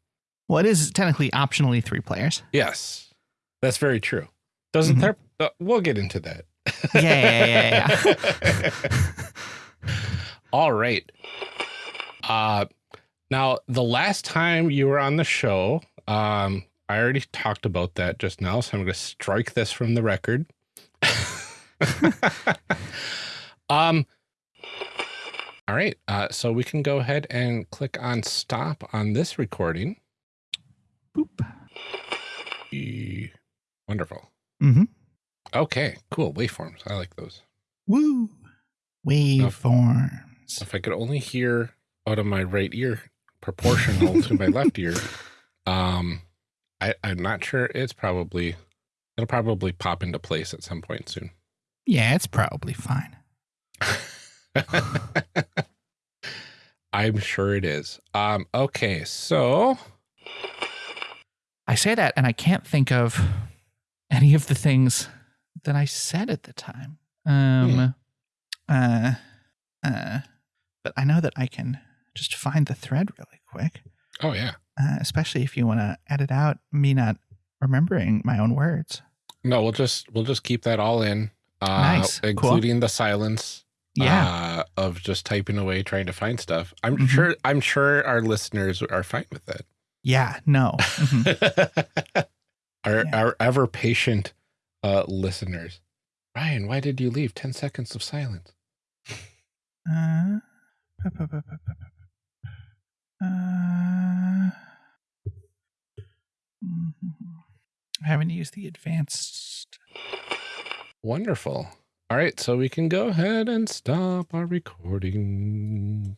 [SPEAKER 2] Well, it is technically optionally three players.
[SPEAKER 1] Yes. That's very true. Doesn't
[SPEAKER 2] Mhm.
[SPEAKER 1] there uh, we'll get into that.
[SPEAKER 2] Yeah, yeah, yeah, yeah. [laughs]
[SPEAKER 1] All right. Uh now the last time you were on the show, um I already talked about that just now, so I'm going to strike this from the record. [laughs] [laughs] um All right. Uh so we can go ahead and click on stop on this recording.
[SPEAKER 2] Boop.
[SPEAKER 1] E- Wonderful.
[SPEAKER 2] Mm-hmm.
[SPEAKER 1] Okay, cool. Waveforms. I like those.
[SPEAKER 2] Woo. Waveforms.
[SPEAKER 1] If I could only hear out of my right ear proportional to my [laughs] left ear, um, I, I'm not sure. It's probably it'll probably pop into place at some point soon.
[SPEAKER 2] Yeah, it's probably fine. [laughs]
[SPEAKER 1] I'm sure it is. Um, okay, so
[SPEAKER 2] I say that and I can't think of any of the things that I said at the time. Um uh uh but I know that I can just find the thread really quick.
[SPEAKER 1] oh yeah,
[SPEAKER 2] Uh, especially if you want to edit out me not remembering my own words.
[SPEAKER 1] no, we'll just we'll just keep that all in, uh,
[SPEAKER 2] Nice. Cool.
[SPEAKER 1] including the silence.
[SPEAKER 2] Yeah.
[SPEAKER 1] uh, of just typing away trying to find stuff. I'm
[SPEAKER 2] Mhm.
[SPEAKER 1] sure. I'm sure our listeners are fine with that.
[SPEAKER 2] yeah, no. Mhm. [laughs]
[SPEAKER 1] our
[SPEAKER 2] Yeah.
[SPEAKER 1] our ever patient uh, listeners. Ryan, why did you leave? Ten seconds of silence.
[SPEAKER 2] Uh, uh. [laughs] I haven't used the advanced.
[SPEAKER 1] Wonderful. All right, so we can go ahead and stop our recording.